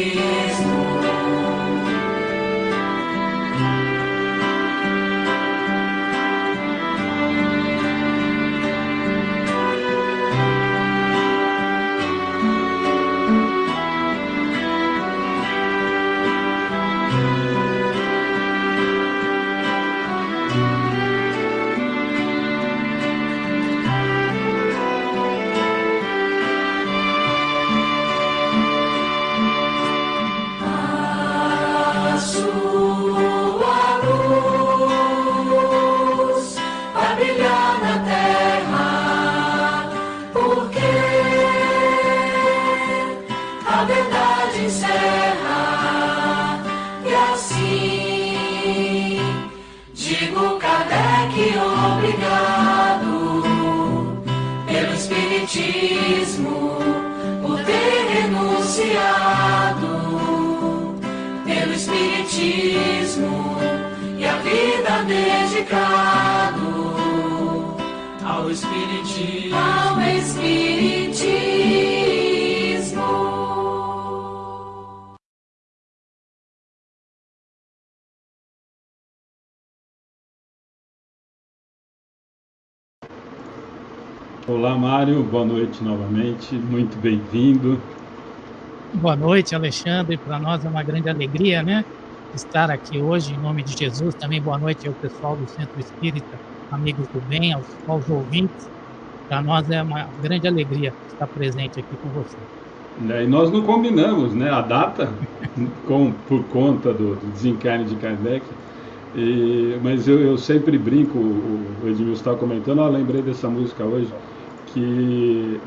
espiritismo. Mário, boa noite novamente, muito bem-vindo. Boa noite, Alexandre. Para nós é uma grande alegria, né? Estar aqui hoje em nome de Jesus. Também boa noite ao pessoal do Centro Espírita, amigos do bem, aos, aos ouvintes. Para nós é uma grande alegria estar presente aqui com você. É, E nós não combinamos né, a data com, por conta do, do desencarne de Kardec, E- mas eu, eu sempre brinco, o, Edmilson estava comentando, ó, lembrei dessa música hoje, que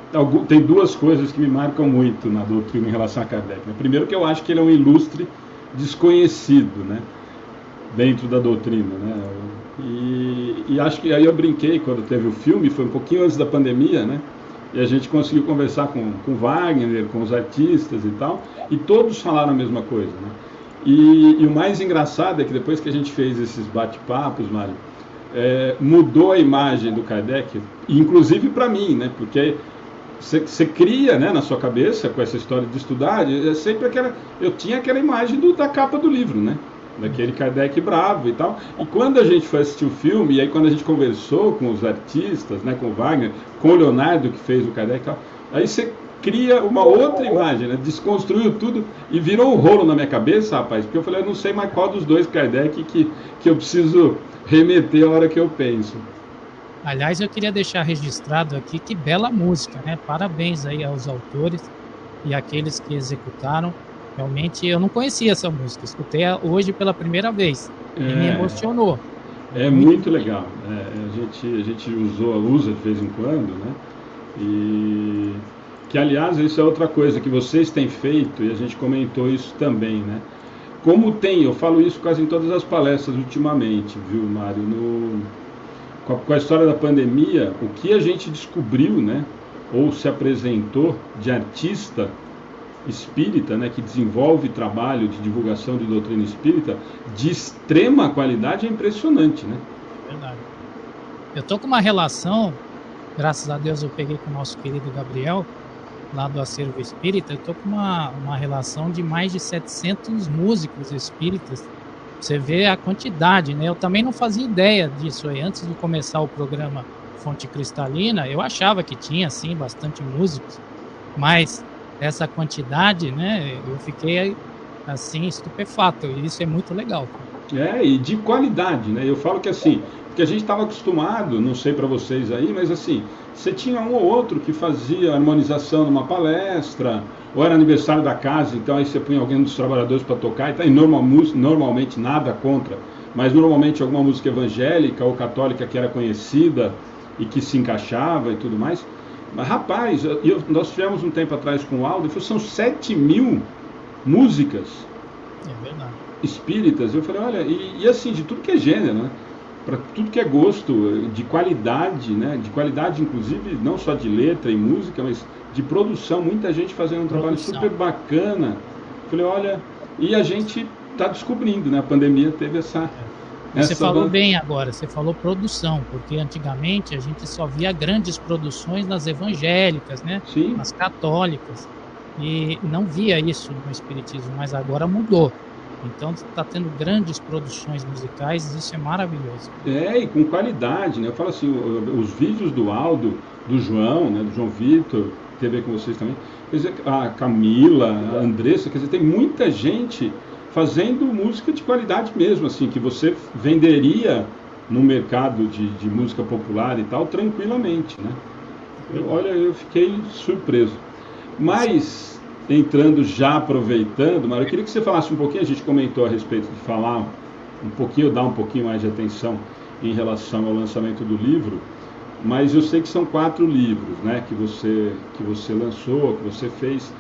tem duas coisas que me marcam muito na doutrina em relação a Kardec. né? Primeiro que eu acho que ele é um ilustre desconhecido, né? dentro da doutrina, né? E, e acho que aí eu brinquei quando teve o filme, foi um pouquinho antes da pandemia, né? E a gente conseguiu conversar com, com Wagner, com os artistas e tal, e todos falaram a mesma coisa, né? E, e o mais engraçado é que depois que a gente fez esses bate-papos, Mário, é, mudou a imagem do Kardec, inclusive para mim, né? Porque você cria né, na sua cabeça com essa história de estudar, é sempre aquela. Eu tinha aquela imagem do- da capa do livro, né? Daquele Kardec bravo e tal. E quando a gente foi assistir o filme, e aí quando a gente conversou com os artistas, né, com o Wagner, com o Leonardo que fez o Kardec e tal, aí você cria uma outra imagem, né? Desconstruiu tudo e virou um rolo na minha cabeça, rapaz, porque eu falei, eu não sei mais qual dos dois Kardec que, que eu preciso remeter a hora que eu penso. Aliás, eu queria deixar registrado aqui que bela música, né? Parabéns aí aos autores e aqueles que executaram. Realmente eu não conhecia essa música, escutei hoje pela primeira vez e me É. emocionou. É muito legal. É, a, gente, a gente usou, usa de vez em quando, né? E que aliás isso é outra coisa que vocês têm feito e a gente comentou isso também, né? Como tem, eu falo isso quase em todas as palestras ultimamente, viu, Mário? No, com, a, com a história da pandemia, o que a gente descobriu, né? Ou se apresentou de artista espírita, né, que desenvolve trabalho de divulgação de doutrina espírita de extrema qualidade é impressionante, né? Verdade. Eu tô com uma relação, graças a Deus eu peguei com o nosso querido Gabriel, lá do Acervo Espírita, eu tô com uma, uma relação de mais de 700 músicos espíritas. Você vê a quantidade, né? Eu também não fazia ideia disso aí. Antes de começar o programa Fonte Cristalina, eu achava que tinha, sim, bastante músicos, mas essa quantidade, né, eu fiquei assim estupefato. E isso é muito legal. É, e de qualidade, né? Eu falo que assim, porque a gente estava acostumado, não sei para vocês aí, mas assim, você tinha um ou outro que fazia harmonização numa palestra, ou era aniversário da casa, então aí você punha alguém dos trabalhadores para tocar, e tá, e normal, normalmente nada contra, mas normalmente alguma música evangélica ou católica que era conhecida e que se encaixava e tudo mais. Mas, rapaz, eu, nós tivemos um tempo atrás com o Aldo, falou, são 7 mil músicas é espíritas. Eu falei, olha, e, e, assim, de tudo que é gênero, né? Para tudo que é gosto, de qualidade, né? De qualidade, inclusive, não só de letra e música, mas de produção. Muita gente fazendo um trabalho super bacana. Falei, olha, e a gente está descobrindo, né? A pandemia teve essa. Você falou bem agora, você falou produção, porque antigamente a gente só via grandes produções nas evangélicas, né? Sim. Nas católicas. E não via isso no Espiritismo, mas agora mudou. Então está tendo grandes produções musicais, isso é maravilhoso. É, e com qualidade, né? Eu falo assim, os vídeos do Aldo, do João, né? Do João Vitor, teve com vocês também. Quer dizer, a Camila, a Andressa, quer dizer, tem muita gente fazendo música de qualidade mesmo, assim, que você venderia no mercado de, de música popular e tal, tranquilamente, né? Eu, olha, eu fiquei surpreso. Mas, entrando já aproveitando, Mário, eu queria que você falasse um pouquinho, a gente comentou a respeito de falar um pouquinho, dar um pouquinho mais de atenção em relação ao lançamento do livro, mas eu sei que são quatro livros, né, que você, que você lançou, que você fez,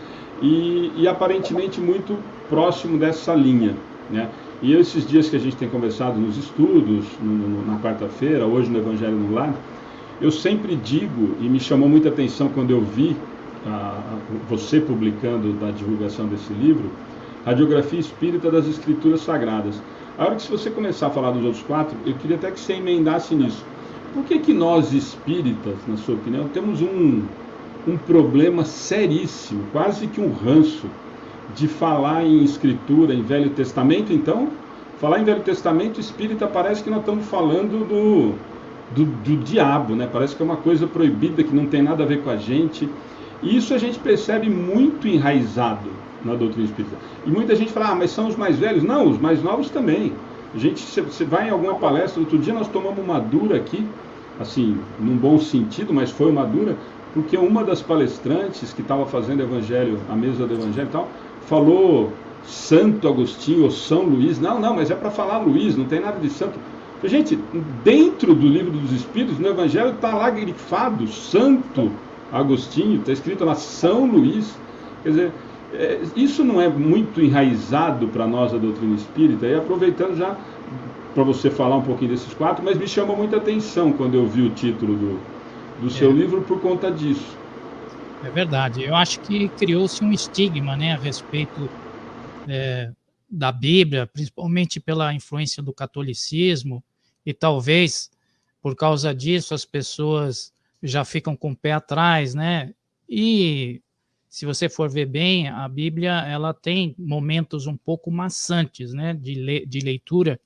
e, e aparentemente muito próximo dessa linha. Né? E esses dias que a gente tem conversado nos estudos, no, na quarta-feira, hoje no Evangelho no Lar, eu sempre digo, e me chamou muita atenção quando eu vi a, você publicando da divulgação desse livro, Radiografia Espírita das Escrituras Sagradas. A hora que se você começar a falar dos outros quatro, eu queria até que você emendasse nisso. Por que, que nós espíritas, na sua opinião, temos um, um problema seríssimo, quase que um ranço de falar em escritura, em Velho Testamento, então, falar em Velho Testamento espírita parece que nós estamos falando do, do, do, diabo, né? Parece que é uma coisa proibida, que não tem nada a ver com a gente. Isso a gente percebe muito enraizado na doutrina espírita. E muita gente fala, ah, mas são os mais velhos. Não, os mais novos também. A gente, você vai em alguma palestra, outro dia nós tomamos uma dura aqui, assim, num bom sentido, mas foi uma dura, porque uma das palestrantes que estava fazendo evangelho, a mesa do evangelho e tal, falou Santo Agostinho ou São Luís. Não, não, mas é para falar Luís, não tem nada de santo. Gente, dentro do livro dos Espíritos, no Evangelho, está lá grifado Santo Agostinho, está escrito lá São Luís. Quer dizer, é, isso não é muito enraizado para nós a doutrina espírita. E aproveitando já para você falar um pouquinho desses quatro, mas me chamou muita atenção quando eu vi o título do, do seu é. livro por conta disso. É verdade. Eu acho que criou-se um estigma né, a respeito é, da Bíblia, principalmente pela influência do catolicismo, e talvez por causa disso as pessoas já ficam com o pé atrás, né? E se você for ver bem, a Bíblia ela tem momentos um pouco maçantes, né, de, le de leitura,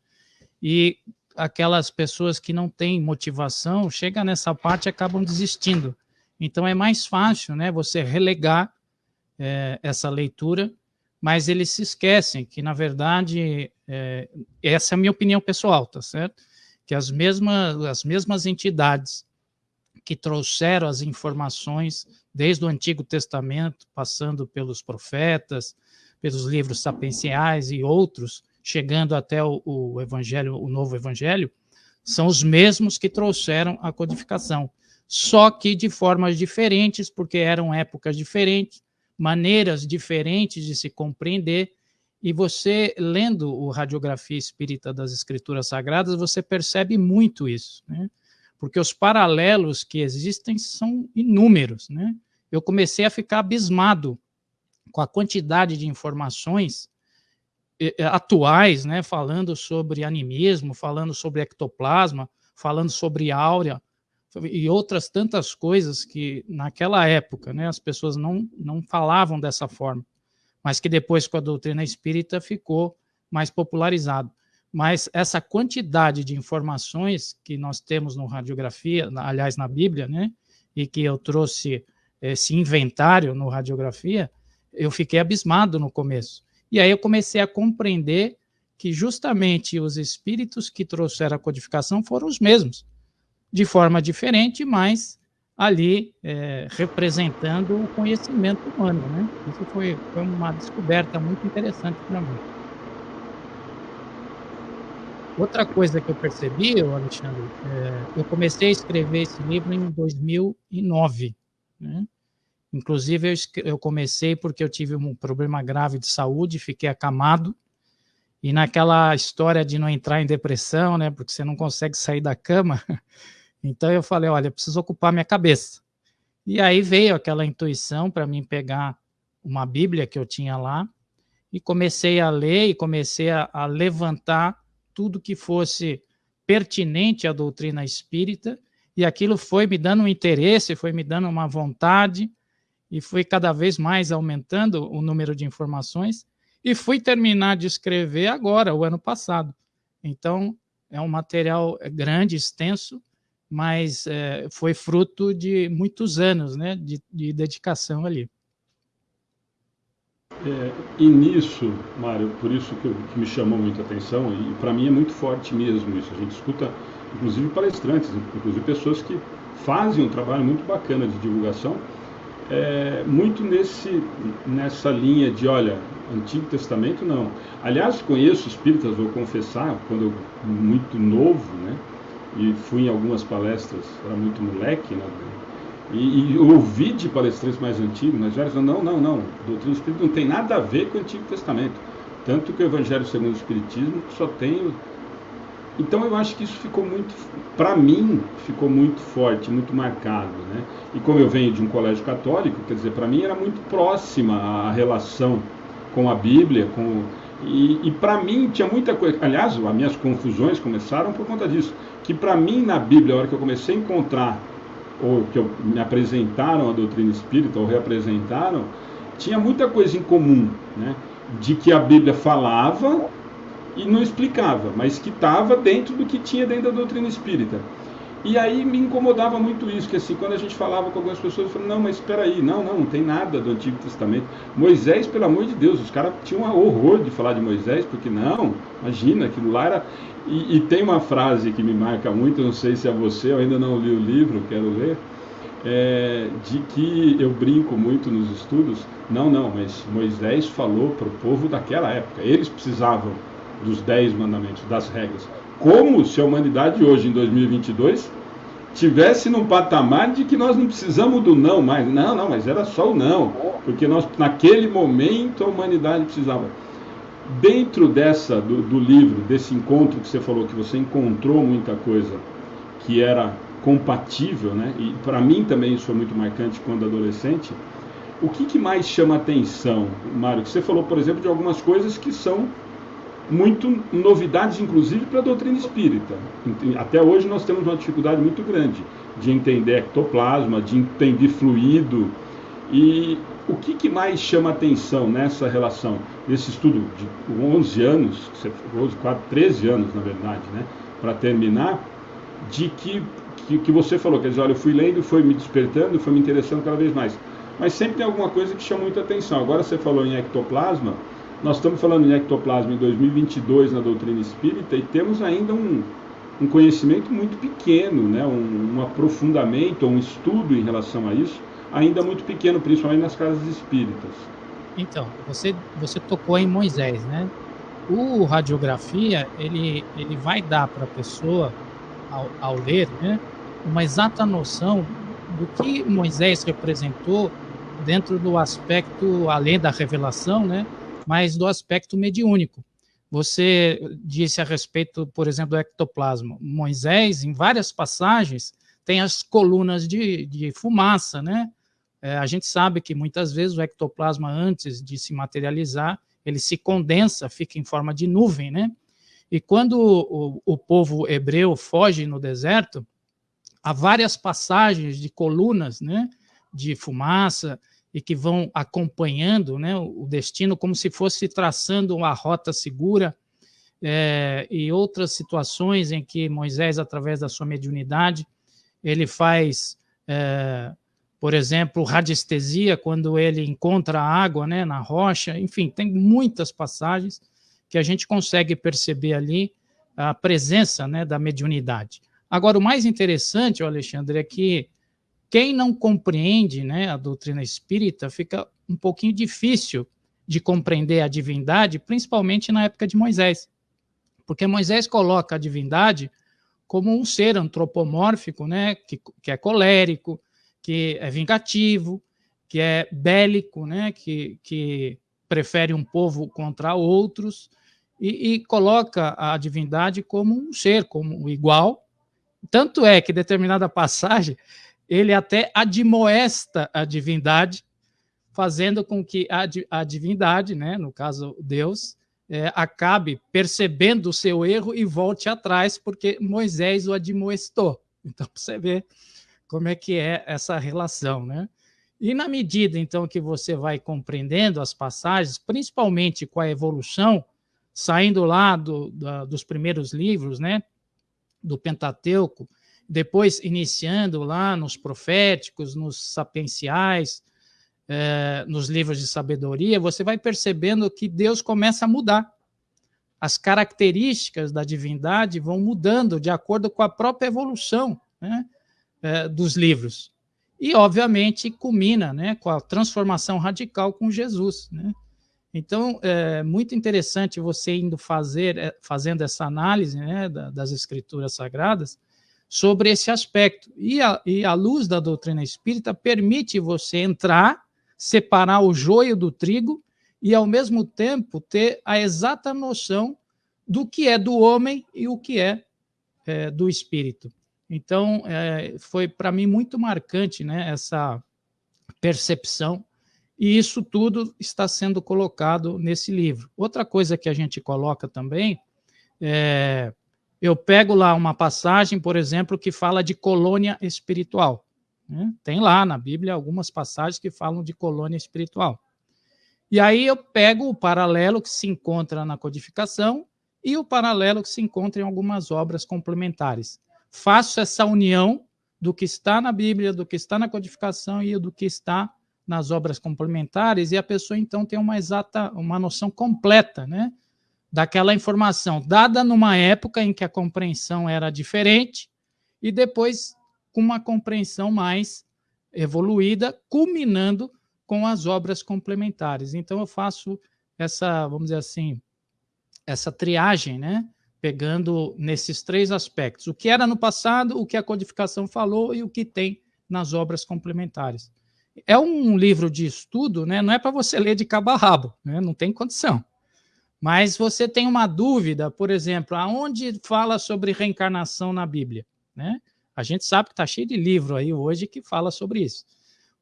e aquelas pessoas que não têm motivação, chega nessa parte e acabam desistindo. Então é mais fácil né, você relegar é, essa leitura, mas eles se esquecem que, na verdade, é, essa é a minha opinião pessoal, tá certo? Que as mesmas, as mesmas entidades que trouxeram as informações desde o Antigo Testamento, passando pelos profetas, pelos livros sapienciais e outros, chegando até o, o Evangelho, o Novo Evangelho, são os mesmos que trouxeram a codificação, só que de formas diferentes, porque eram épocas diferentes, maneiras diferentes de se compreender, e você, lendo o Radiografia Espírita das Escrituras Sagradas, você percebe muito isso, né? Porque os paralelos que existem são inúmeros. Né? Eu comecei a ficar abismado com a quantidade de informações atuais, né, falando sobre animismo, falando sobre ectoplasma, falando sobre áurea e outras tantas coisas que naquela época, né, as pessoas não, não falavam dessa forma, mas que depois com a doutrina espírita ficou mais popularizado. Mas essa quantidade de informações que nós temos no radiografia, aliás na Bíblia, né, e que eu trouxe esse inventário no radiografia, eu fiquei abismado no começo e aí eu comecei a compreender que justamente os espíritos que trouxeram a codificação foram os mesmos, de forma diferente, mas ali é, representando o conhecimento humano. Né? Isso foi, foi uma descoberta muito interessante para mim. Outra coisa que eu percebi, Alexandre, é, eu comecei a escrever esse livro em 2009. Né? Inclusive, eu, eu comecei porque eu tive um problema grave de saúde, fiquei acamado, e naquela história de não entrar em depressão, né, porque você não consegue sair da cama, então eu falei, olha, preciso ocupar minha cabeça. E aí veio aquela intuição para mim pegar uma Bíblia que eu tinha lá, e comecei a ler e comecei a, a levantar tudo que fosse pertinente à doutrina espírita, e aquilo foi me dando um interesse, foi me dando uma vontade, e fui cada vez mais aumentando o número de informações e fui terminar de escrever agora, o ano passado. Então, é um material grande, extenso, mas é, foi fruto de muitos anos né, de, de dedicação ali. É, e nisso, Mário, por isso que, que me chamou muito a atenção, e para mim é muito forte mesmo isso. A gente escuta, inclusive, palestrantes, inclusive pessoas que fazem um trabalho muito bacana de divulgação, é, muito nesse, nessa linha de, olha, Antigo Testamento não. Aliás, conheço espíritas, vou confessar, quando eu muito novo, né? E fui em algumas palestras, era muito moleque, né? E, e ouvi de palestrantes mais antigos, mais velhos, não, não, não, doutrina espírita não tem nada a ver com o Antigo Testamento. Tanto que o Evangelho segundo o Espiritismo só tem então eu acho que isso ficou muito, para mim, ficou muito forte, muito marcado, né? E como eu venho de um colégio católico, quer dizer, para mim era muito próxima a relação com a Bíblia, com e, e para mim tinha muita coisa. Aliás, as minhas confusões começaram por conta disso, que para mim na Bíblia, a hora que eu comecei a encontrar ou que eu, me apresentaram a doutrina espírita ou reapresentaram, tinha muita coisa em comum, né? De que a Bíblia falava e não explicava, mas que estava dentro do que tinha dentro da doutrina espírita. E aí me incomodava muito isso, que assim, quando a gente falava com algumas pessoas, eu falava, não, mas espera aí, não, não, não tem nada do Antigo Testamento. Moisés, pelo amor de Deus, os caras tinham um horror de falar de Moisés, porque não, imagina, aquilo lá era... E, e tem uma frase que me marca muito, não sei se é você, eu ainda não li o livro, quero ler, é, de que eu brinco muito nos estudos, não, não, mas Moisés falou para o povo daquela época, eles precisavam dos dez mandamentos, das regras. Como se a humanidade hoje, em 2022, tivesse num patamar de que nós não precisamos do não mais. Não, não, mas era só o não, porque nós, naquele momento, a humanidade precisava. Dentro dessa, do, do livro, desse encontro que você falou, que você encontrou muita coisa que era compatível, né? E para mim também isso foi muito marcante quando adolescente. O que, que mais chama atenção, Mário? Você falou, por exemplo, de algumas coisas que são muito novidades, inclusive para a doutrina espírita. Até hoje nós temos uma dificuldade muito grande de entender ectoplasma, de entender fluido. E o que, que mais chama atenção nessa relação, nesse estudo de 11 anos, 11, 4, 13 anos na verdade, né, para terminar, de que, que, que você falou, quer dizer, olha, eu fui lendo, foi me despertando, foi me interessando cada vez mais. Mas sempre tem alguma coisa que chama muita atenção. Agora você falou em ectoplasma, nós estamos falando em ectoplasma em 2022 na doutrina espírita e temos ainda um, um conhecimento muito pequeno, né? um, um aprofundamento, um estudo em relação a isso, ainda muito pequeno, principalmente nas casas espíritas. Então, você, você tocou em Moisés, né? O radiografia, ele, ele vai dar para a pessoa ao, ao ler, né, uma exata noção do que Moisés representou dentro do aspecto, além da revelação, né, mas do aspecto mediúnico. Você disse a respeito, por exemplo, do ectoplasma. Moisés, em várias passagens, tem as colunas de, de fumaça, né? É, a gente sabe que muitas vezes o ectoplasma, antes de se materializar, ele se condensa, fica em forma de nuvem, né? E quando o, o povo hebreu foge no deserto, há várias passagens de colunas, né? De fumaça e que vão acompanhando né, o destino como se fosse traçando uma rota segura é, e outras situações em que Moisés, através da sua mediunidade, ele faz, é, por exemplo, radiestesia quando ele encontra água né, na rocha, enfim, tem muitas passagens que a gente consegue perceber ali a presença né, da mediunidade. Agora, o mais interessante, Alexandre, é que quem não compreende né, a doutrina espírita fica um pouquinho difícil de compreender a divindade, principalmente na época de Moisés. Porque Moisés coloca a divindade como um ser antropomórfico, né, que, que é colérico, que é vingativo, que é bélico, né, que, que prefere um povo contra outros, e, e coloca a divindade como um ser, como igual. Tanto é que determinada passagem ele até admoesta a divindade, fazendo com que a, a divindade, né, no caso Deus, é, acabe percebendo o seu erro e volte atrás, porque Moisés o admoestou. Então, você vê como é que é essa relação, né? E na medida, então, que você vai compreendendo as passagens, principalmente com a evolução, saindo lá do, da, dos primeiros livros, né, do Pentateuco, depois iniciando lá nos proféticos, nos sapienciais, é, nos livros de sabedoria, você vai percebendo que Deus começa a mudar. As características da divindade vão mudando de acordo com a própria evolução né, é, dos livros. E, obviamente, culmina né, com a transformação radical com Jesus. Né? Então, é muito interessante você indo fazer, é, fazendo essa análise né, das escrituras sagradas, sobre esse aspecto. E a, e a luz da doutrina espírita permite você entrar, separar o joio do trigo e, ao mesmo tempo, ter a exata noção do que é do homem e o que é, é do espírito. Então, é, foi para mim muito marcante né, essa percepção, e isso tudo está sendo colocado nesse livro. Outra coisa que a gente coloca também é eu pego lá uma passagem, por exemplo, que fala de colônia espiritual. Né? Tem lá na Bíblia algumas passagens que falam de colônia espiritual. E aí eu pego o paralelo que se encontra na codificação e o paralelo que se encontra em algumas obras complementares. Faço essa união do que está na Bíblia, do que está na codificação e do que está nas obras complementares, e a pessoa então tem uma exata, uma noção completa, né? daquela informação dada numa época em que a compreensão era diferente e depois com uma compreensão mais evoluída, culminando com as obras complementares. Então eu faço essa, vamos dizer assim, essa triagem, né? Pegando nesses três aspectos: o que era no passado, o que a codificação falou e o que tem nas obras complementares. É um livro de estudo, né? Não é para você ler de cabo a rabo, né? Não tem condição. Mas você tem uma dúvida, por exemplo, aonde fala sobre reencarnação na Bíblia? Né? A gente sabe que está cheio de livro aí hoje que fala sobre isso.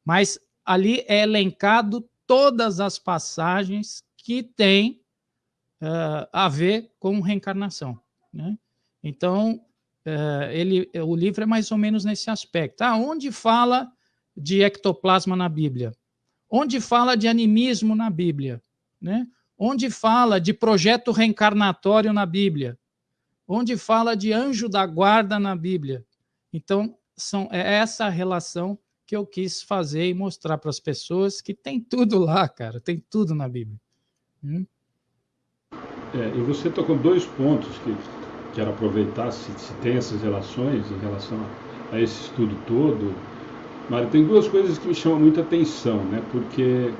Mas ali é elencado todas as passagens que têm uh, a ver com reencarnação. Né? Então, uh, ele, o livro é mais ou menos nesse aspecto. Ah, onde fala de ectoplasma na Bíblia? Onde fala de animismo na Bíblia? Né? onde fala de projeto reencarnatório na Bíblia, onde fala de anjo da guarda na Bíblia. Então, são, é essa relação que eu quis fazer e mostrar para as pessoas que tem tudo lá, cara, tem tudo na Bíblia. Hum? É, e você tocou dois pontos que quero aproveitar, se, se tem essas relações em relação a, a esse estudo todo. Mário, tem duas coisas que me chamam muita atenção, né? Porque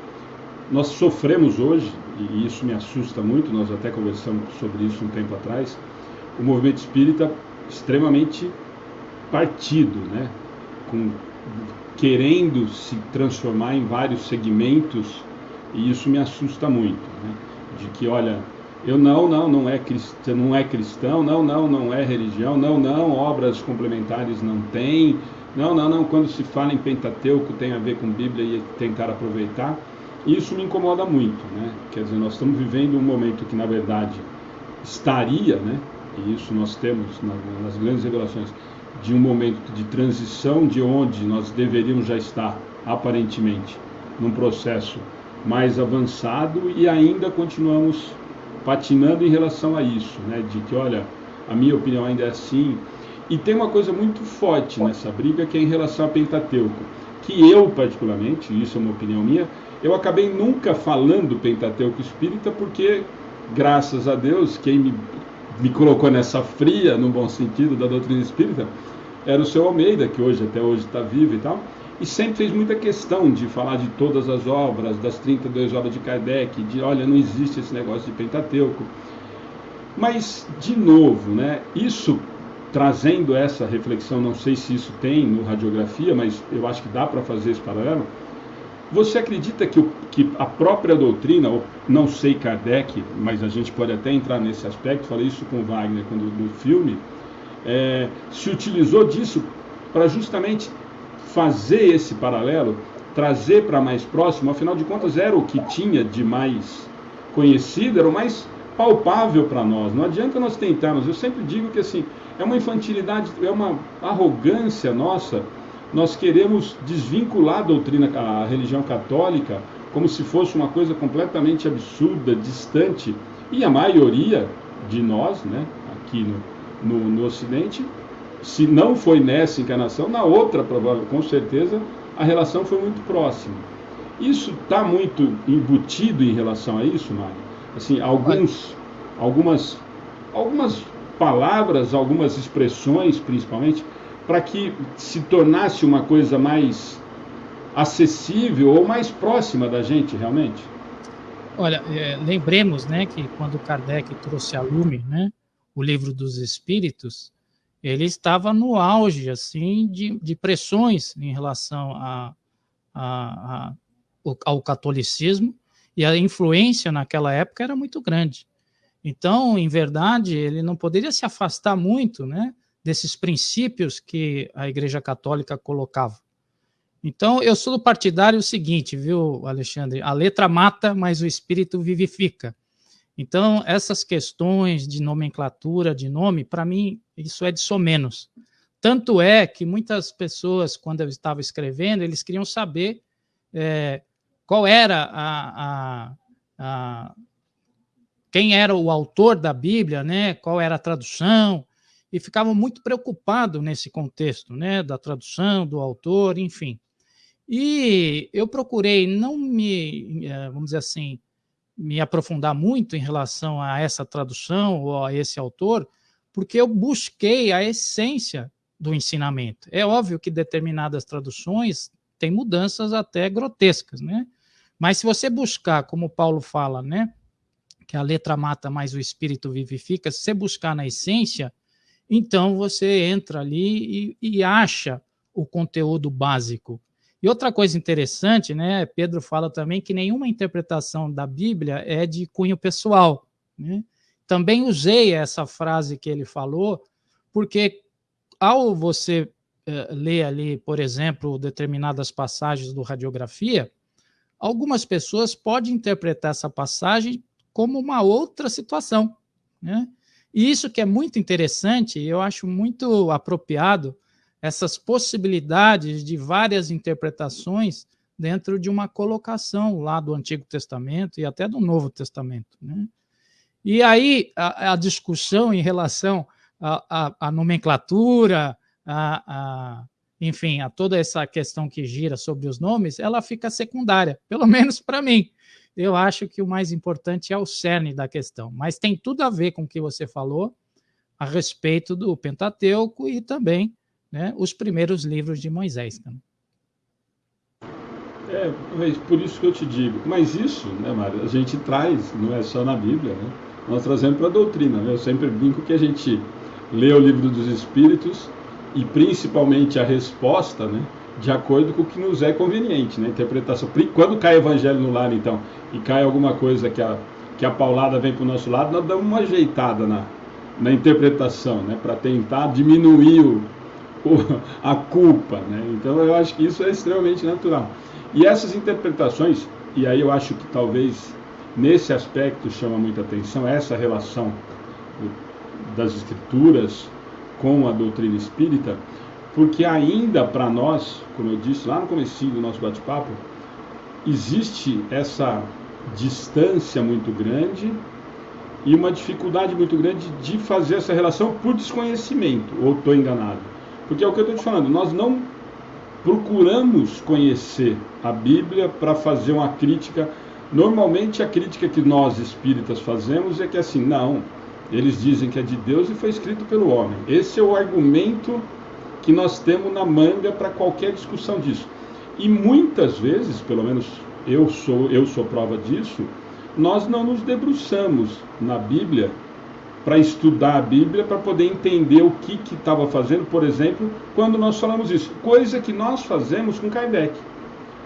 nós sofremos hoje, e isso me assusta muito, nós até conversamos sobre isso um tempo atrás, o movimento espírita extremamente partido, né? Com, querendo se transformar em vários segmentos e isso me assusta muito, né? de que olha, eu não, não, não é cristão, não é cristão, não, não, não é religião, não, não, obras complementares não tem, não, não, não, quando se fala em Pentateuco tem a ver com Bíblia e tentar aproveitar. Isso me incomoda muito, né? Quer dizer, nós estamos vivendo um momento que na verdade estaria, né? E isso nós temos nas grandes revelações de um momento de transição de onde nós deveríamos já estar aparentemente num processo mais avançado e ainda continuamos patinando em relação a isso, né? De que, olha, a minha opinião ainda é assim. E tem uma coisa muito forte nessa briga que é em relação a Pentateuco, que eu particularmente, isso é uma opinião minha, eu acabei nunca falando Pentateuco Espírita porque, graças a Deus, quem me, me colocou nessa fria, no bom sentido, da doutrina espírita, era o seu Almeida, que hoje até hoje está vivo e tal e sempre fez muita questão de falar de todas as obras, das 32 obras de Kardec, de olha, não existe esse negócio de Pentateuco. Mas, de novo, né, isso trazendo essa reflexão, não sei se isso tem no radiografia, mas eu acho que dá para fazer esse paralelo. Você acredita que, o, que, a própria doutrina, ou não sei Kardec, mas a gente pode até entrar nesse aspecto, falei isso com Wagner quando, no filme, é, se utilizou disso para justamente fazer esse paralelo, trazer para mais próximo, afinal de contas era o que tinha de mais conhecido, era o mais palpável para nós. Não adianta nós tentarmos, eu sempre digo que assim, é uma infantilidade, é uma arrogância nossa, nós queremos desvincular a doutrina, a religião católica, como se fosse uma coisa completamente absurda, distante, e a maioria de nós, né, aqui no, no, no Ocidente, se não foi nessa encarnação, na outra, provável, com certeza, a relação foi muito próxima. Isso está muito embutido em relação a isso, Mário? Assim, alguns, algumas, algumas palavras, algumas expressões, principalmente, para que se tornasse uma coisa mais acessível ou mais próxima da gente, realmente? Olha, é, lembremos, né, que quando Kardec trouxe a lume, né, o livro dos Espíritos, ele estava no auge assim de, de pressões em relação a, a, a, ao catolicismo e a influência naquela época era muito grande. Então, em verdade, ele não poderia se afastar muito, né, desses princípios que a Igreja Católica colocava. Então, eu sou do partidário seguinte, viu, Alexandre? A letra mata, mas o espírito vivifica. Então, essas questões de nomenclatura, de nome, para mim, isso é de somenos. Tanto é que muitas pessoas, quando eu estava escrevendo, eles queriam saber é, qual era a, a, a, quem era o autor da Bíblia, né? qual era a tradução, e ficavam muito preocupados nesse contexto, né? da tradução, do autor, enfim. E eu procurei não me, é, vamos dizer assim, me aprofundar muito em relação a essa tradução ou a esse autor, porque eu busquei a essência do ensinamento. É óbvio que determinadas traduções têm mudanças até grotescas, né? Mas se você buscar, como Paulo fala, né, que a letra mata, mas o espírito vivifica, se você buscar na essência, então você entra ali e, e acha o conteúdo básico. E outra coisa interessante, né? Pedro fala também que nenhuma interpretação da Bíblia é de cunho pessoal. Né? Também usei essa frase que ele falou, porque ao você uh, ler ali, por exemplo, determinadas passagens do Radiografia, algumas pessoas podem interpretar essa passagem como uma outra situação. Né? E isso que é muito interessante, eu acho muito apropriado essas possibilidades de várias interpretações dentro de uma colocação lá do Antigo Testamento e até do Novo Testamento. Né? E aí a, a, discussão em relação à nomenclatura, a, a, enfim, a toda essa questão que gira sobre os nomes, ela fica secundária, pelo menos para mim. Eu acho que o mais importante é o cerne da questão, mas tem tudo a ver com o que você falou a respeito do Pentateuco e também né, os primeiros livros de Moisés. Né? É, mas por isso que eu te digo. Mas isso, né, Mário, a gente traz, não é só na Bíblia, né? Nós trazemos para a doutrina. Né? Eu sempre brinco que a gente ler o livro dos Espíritos e principalmente a resposta, né, de acordo com o que nos é conveniente, né, interpretação. Quando cai Evangelho no lar, então, e cai alguma coisa que a, que a paulada vem para o nosso lado, nós damos uma ajeitada na, na interpretação, né, para tentar diminuir o, a culpa, né. Então eu acho que isso é extremamente natural. E essas interpretações, e aí eu acho que talvez nesse aspecto chama muita atenção essa relação das escrituras com a doutrina espírita, porque ainda para nós, como eu disse lá no começo do nosso bate-papo, existe essa distância muito grande e uma dificuldade muito grande de fazer essa relação por desconhecimento, ou estou enganado? Porque é o que eu estou te falando, nós não procuramos conhecer a Bíblia para fazer uma crítica. Normalmente a crítica que nós espíritas fazemos é que assim, não, eles dizem que é de Deus e foi escrito pelo homem. Esse é o argumento que nós temos na manga para qualquer discussão disso. E muitas vezes, pelo menos eu sou, eu sou prova disso, nós não nos debruçamos na Bíblia para estudar a Bíblia, para poder entender o que estava fazendo, por exemplo, quando nós falamos isso. Coisa que nós fazemos com Kardec.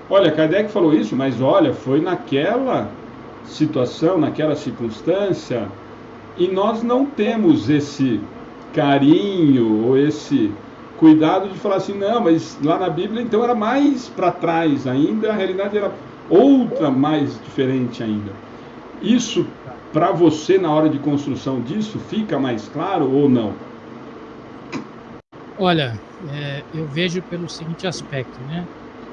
Olha, Kardec falou isso, mas olha, foi naquela situação, naquela circunstância, e nós não temos esse carinho ou esse cuidado de falar assim, não, mas lá na Bíblia então era mais para trás ainda, a realidade era outra mais diferente ainda. Isso para você na hora de construção disso fica mais claro ou não? Olha, é, eu vejo pelo seguinte aspecto, né?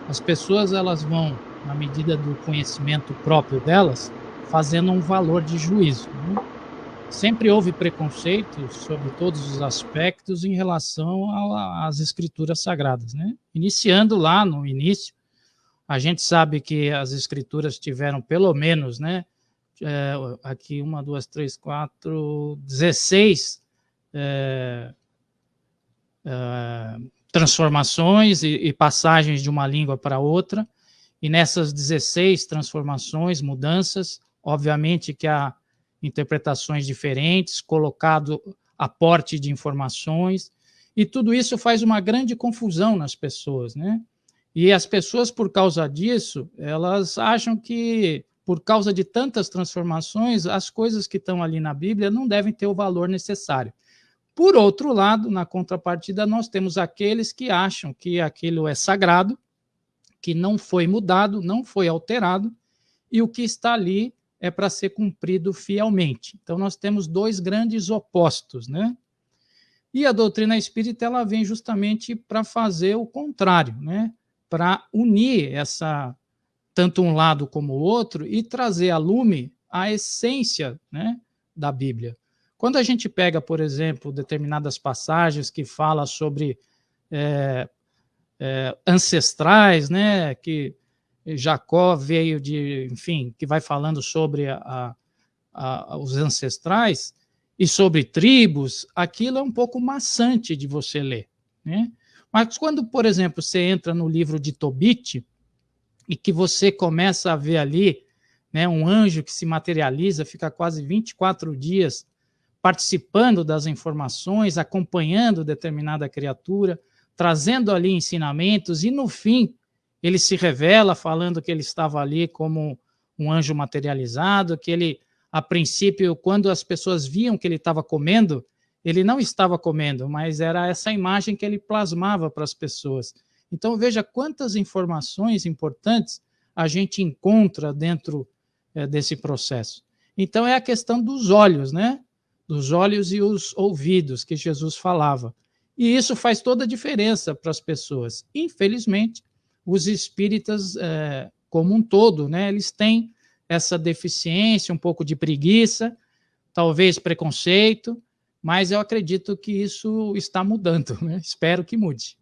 As pessoas elas vão, na medida do conhecimento próprio delas, fazendo um valor de juízo. Né? sempre houve preconceito sobre todos os aspectos em relação às escrituras sagradas, né? Iniciando lá no início, a gente sabe que as escrituras tiveram pelo menos, né? É, aqui uma, duas, três, quatro, dezesseis é, é, transformações e, e passagens de uma língua para outra. E nessas 16 transformações, mudanças, obviamente que a interpretações diferentes, colocado aporte de informações, e tudo isso faz uma grande confusão nas pessoas, né? E as pessoas, por causa disso, elas acham que, por causa de tantas transformações, as coisas que estão ali na Bíblia não devem ter o valor necessário. Por outro lado, na contrapartida, nós temos aqueles que acham que aquilo é sagrado, que não foi mudado, não foi alterado, e o que está ali é para ser cumprido fielmente. Então, nós temos dois grandes opostos, né? E a doutrina espírita ela vem justamente para fazer o contrário, né? Para unir essa tanto um lado como o outro e trazer a lume a essência, né, da Bíblia. Quando a gente pega, por exemplo, determinadas passagens que fala sobre é, é, ancestrais, né, que Jacó veio de, enfim, que vai falando sobre a, a, os ancestrais e sobre tribos, aquilo é um pouco maçante de você ler, né? Mas quando, por exemplo, você entra no livro de Tobit e que você começa a ver ali né, um anjo que se materializa, fica quase 24 dias participando das informações, acompanhando determinada criatura, trazendo ali ensinamentos, e no fim ele se revela falando que ele estava ali como um anjo materializado, que ele, a princípio, quando as pessoas viam que ele estava comendo, ele não estava comendo, mas era essa imagem que ele plasmava para as pessoas. Então veja quantas informações importantes a gente encontra dentro é, desse processo. Então é a questão dos olhos, né? Dos olhos e os ouvidos que Jesus falava. E isso faz toda a diferença para as pessoas. Infelizmente, os espíritas é, como um todo, né? Eles têm essa deficiência, um pouco de preguiça, talvez preconceito, mas eu acredito que isso está mudando, né? Espero que mude.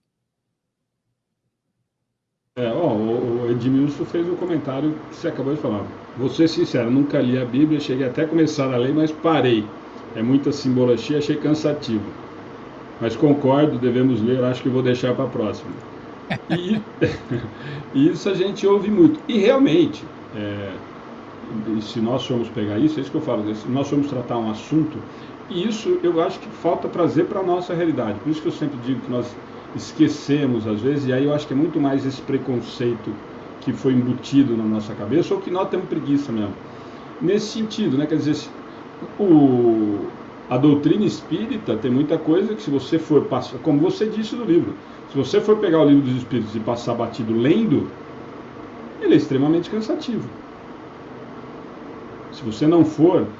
É, ó, o Edmilson fez um comentário que você acabou de falar. Vou ser sincero, nunca li a Bíblia, cheguei até a começar a ler, mas parei. É muita simbologia, achei cansativo. Mas concordo, devemos ler, acho que vou deixar para a próxima. E, isso a gente ouve muito. E realmente, é, se nós formos pegar isso, é isso que eu falo, se nós formos tratar um assunto, E isso eu acho que falta trazer para a nossa realidade. Por isso que eu sempre digo que nós esquecemos às vezes, e aí eu acho que é muito mais esse preconceito que foi embutido na nossa cabeça, ou que nós temos preguiça mesmo. Nesse sentido, né? Quer dizer, o, a doutrina espírita tem muita coisa que se você for passar, como você disse no livro, se você for pegar o livro dos espíritos e passar batido lendo, ele é extremamente cansativo. Se você não for,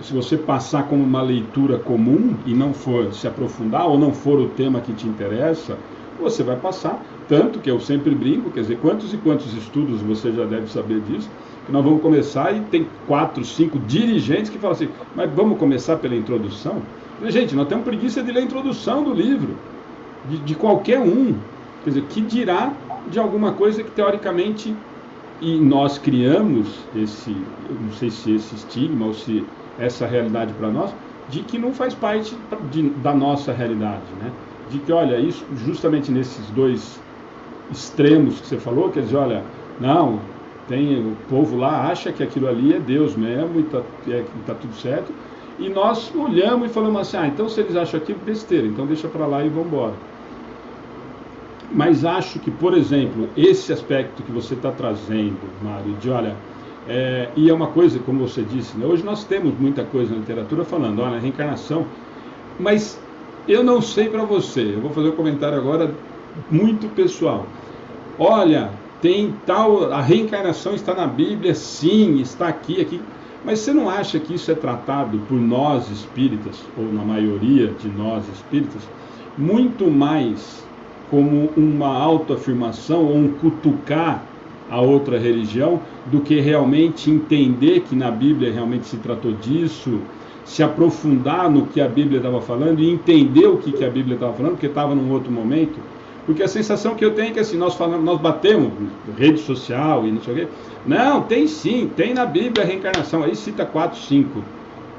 se você passar como uma leitura comum e não for se aprofundar ou não for o tema que te interessa, você vai passar. Tanto que eu sempre brinco, quer dizer, quantos e quantos estudos você já deve saber disso, que nós vamos começar e tem quatro, cinco dirigentes que falam assim, mas vamos começar pela introdução? Gente, nós temos preguiça de ler a introdução do livro, de, de qualquer um. Quer dizer, que dirá de alguma coisa que teoricamente e nós criamos esse, não sei se esse estigma ou se essa realidade para nós, de que não faz parte de, da nossa realidade, né? De que, olha, isso justamente nesses dois extremos que você falou, quer dizer, olha, não, tem o povo lá acha que aquilo ali é Deus mesmo e está é, tá tudo certo, e nós olhamos e falamos assim, ah, então se eles acham aquilo, besteira, então deixa para lá e vamos embora. Mas acho que, por exemplo, esse aspecto que você está trazendo, Mário, de olha, é, e é uma coisa, como você disse, né, hoje nós temos muita coisa na literatura falando, olha, reencarnação, mas eu não sei para você, eu vou fazer um comentário agora muito pessoal. Olha, tem tal, a reencarnação está na Bíblia, sim, está aqui, aqui. Mas você não acha que isso é tratado por nós espíritas, ou na maioria de nós espíritas, muito mais como uma autoafirmação ou um cutucar a outra religião do que realmente entender que na Bíblia realmente se tratou disso, se aprofundar no que a Bíblia estava falando e entender o que, que a Bíblia estava falando, porque estava num outro momento. Porque a sensação que eu tenho é que assim, nós falamos, nós batemos rede social e não sei o quê. Não, tem sim, tem na Bíblia a reencarnação. Aí cita quatro, cinco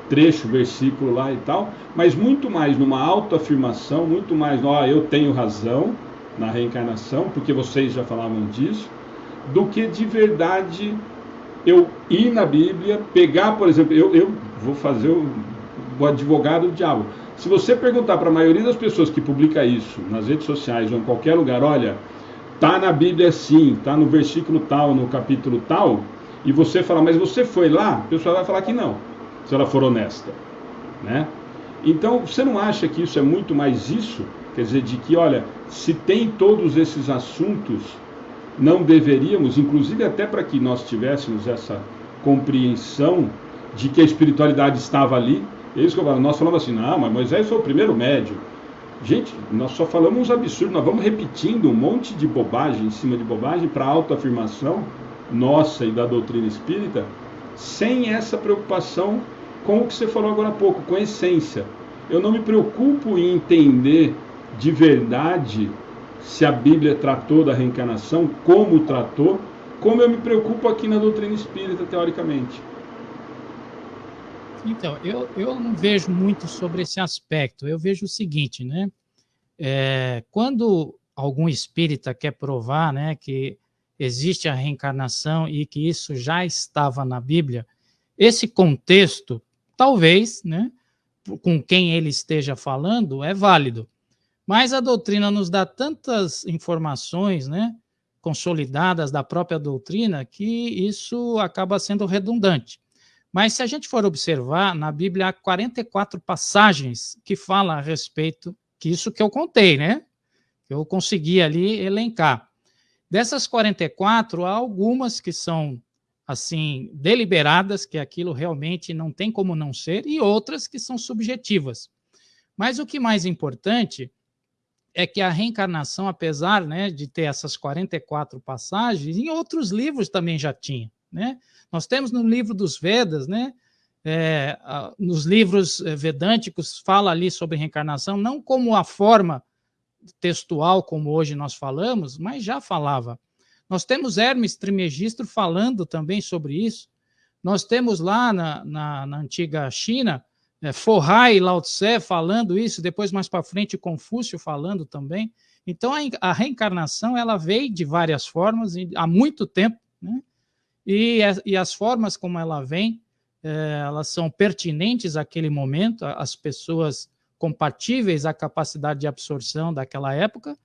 trecho, versículo lá e tal, mas muito mais numa autoafirmação, muito mais, ó, eu tenho razão na reencarnação, porque vocês já falavam disso, do que de verdade eu ir na Bíblia, pegar, por exemplo, eu, eu vou fazer o, o advogado do diabo. Se você perguntar para a maioria das pessoas que publica isso nas redes sociais ou em qualquer lugar, olha, tá na Bíblia sim, tá no versículo tal, no capítulo tal, e você falar, mas você foi lá, a pessoa vai falar que não se ela for honesta, né? Então, você não acha que isso é muito mais isso? Quer dizer, de que, olha, se tem todos esses assuntos, não deveríamos, inclusive até para que nós tivéssemos essa compreensão de que a espiritualidade estava ali. É isso que eu falo. Nós falamos assim, não, mas Moisés foi o primeiro médio. Gente, nós só falamos uns absurdos, nós vamos repetindo um monte de bobagem em cima de bobagem para autoafirmação nossa e da doutrina espírita, sem essa preocupação com o que você falou agora há pouco, com a essência. Eu não me preocupo em entender de verdade se a Bíblia tratou da reencarnação, como tratou, como eu me preocupo aqui na doutrina espírita, teoricamente. Então, eu, eu não vejo muito sobre esse aspecto. Eu vejo o seguinte, né? É, quando algum espírita quer provar né, que existe a reencarnação e que isso já estava na Bíblia, esse contexto, talvez, né, com quem ele esteja falando, é válido. Mas a doutrina nos dá tantas informações, né, consolidadas da própria doutrina, que isso acaba sendo redundante. Mas se a gente for observar, na Bíblia há 44 passagens que falam a respeito, que isso que eu contei, né? Eu consegui ali elencar. Dessas 44, há algumas que são assim deliberadas, que aquilo realmente não tem como não ser, e outras que são subjetivas. Mas o que mais importante é que a reencarnação, apesar né, de ter essas 44 passagens, em outros livros também já tinha. Né? Nós temos no livro dos Vedas, né, é, nos livros eh, vedânticos, fala ali sobre reencarnação, não como a forma textual, como hoje nós falamos, mas já falava. Nós temos Hermes Trismegisto falando também sobre isso. Nós temos lá na, na, na antiga China, é, Forrai Lao Tse falando isso, depois mais para frente Confúcio falando também. Então a, a, reencarnação ela veio de várias formas há muito tempo, né? E, e as formas como ela vem é, elas são pertinentes àquele momento, às pessoas compatíveis à capacidade de absorção daquela época,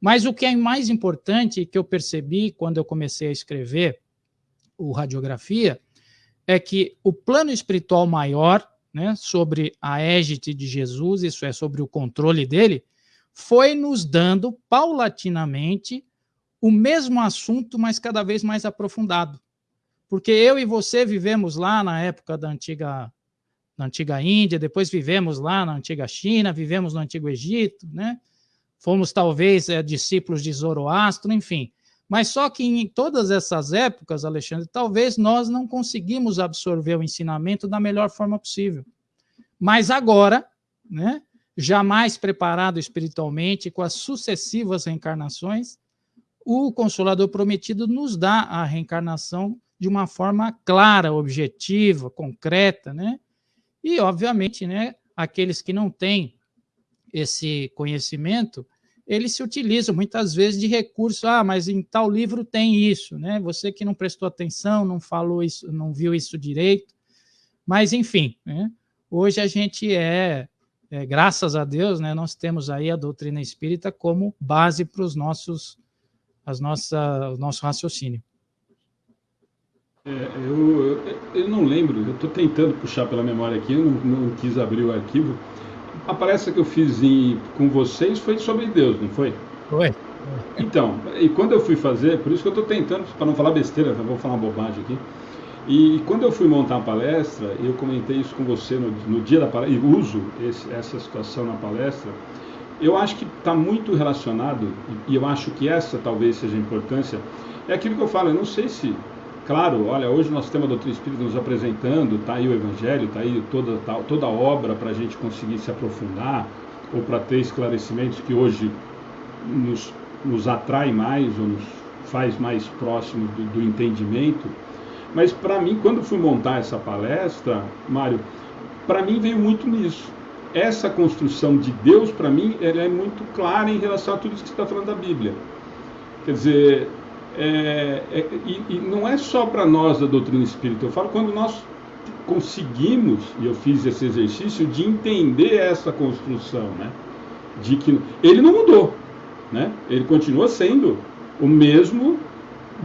mas o que é mais importante que eu percebi quando eu comecei a escrever o Radiografia é que o plano espiritual maior, né, sobre a égide de Jesus, isso é, sobre o controle dele, foi nos dando paulatinamente o mesmo assunto, mas cada vez mais aprofundado. Porque eu e você vivemos lá na época da antiga, da antiga Índia, depois vivemos lá na antiga China, vivemos no antigo Egito, né? Fomos talvez é, discípulos de Zoroastro, enfim. Mas só que em todas essas épocas, Alexandre, talvez nós não conseguimos absorver o ensinamento da melhor forma possível. Mas agora, né, jamais preparado espiritualmente, com as sucessivas reencarnações, o Consolador Prometido nos dá a reencarnação de uma forma clara, objetiva, concreta, né? E, obviamente, né, aqueles que não têm esse conhecimento, eles se utilizam muitas vezes de recurso, ah, mas em tal livro tem isso, né? Você que não prestou atenção, não falou isso, não viu isso direito. Mas, enfim, né? hoje a gente é, é, graças a Deus, né, nós temos aí a doutrina espírita como base para os nossos, as nossa, o nosso raciocínio. É, eu, eu, não lembro, eu estou tentando puxar pela memória aqui, não, não quis abrir o arquivo, a palestra que eu fiz em, com vocês foi sobre Deus, não foi? Foi. Então, e quando eu fui fazer, por isso que eu estou tentando, para não falar besteira, vou falar uma bobagem aqui. E quando eu fui montar a palestra, eu comentei isso com você no, no dia da palestra, e uso esse, essa situação na palestra, eu acho que está muito relacionado, e eu acho que essa talvez seja a importância, é aquilo que eu falo, eu não sei se Claro, olha, hoje nós temos a doutrina espírita nos apresentando, está aí o Evangelho, está aí toda, tá, toda a obra para a gente conseguir se aprofundar ou para ter esclarecimentos que hoje nos, nos atrai mais ou nos faz mais próximos do, do entendimento. Mas para mim, quando fui montar essa palestra, Mário, para mim veio muito nisso. Essa construção de Deus, para mim, ela é muito clara em relação a tudo isso que está falando da Bíblia. Quer dizer, é, é, e, e, não é só para nós da doutrina espírita, eu falo quando nós conseguimos, e eu fiz esse exercício, de entender essa construção, né? De que ele não mudou, né? Ele continua sendo o mesmo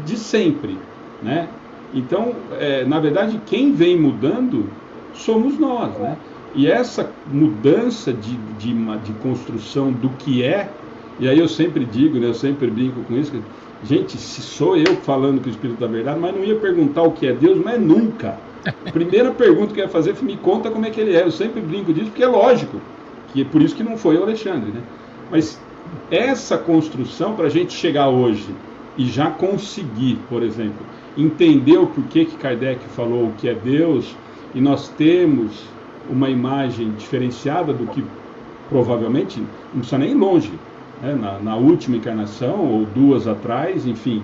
de sempre, né? Então, é, na verdade, quem vem mudando somos nós, né? E essa mudança de, de, de construção do que é, e aí eu sempre digo, né, eu sempre brinco com isso, Gente, se sou eu falando que o Espírito da verdade, mas não ia perguntar o que é Deus, mas nunca. A primeira pergunta que eu ia fazer foi me conta como é que ele é. Eu sempre brinco disso, porque é lógico, que é por isso que não foi o Alexandre. Né? Mas essa construção, para a gente chegar hoje e já conseguir, por exemplo, entender o porquê que Kardec falou o que é Deus, e nós temos uma imagem diferenciada do que provavelmente, não precisa nem ir longe, né, na, na, última encarnação, ou duas atrás, enfim.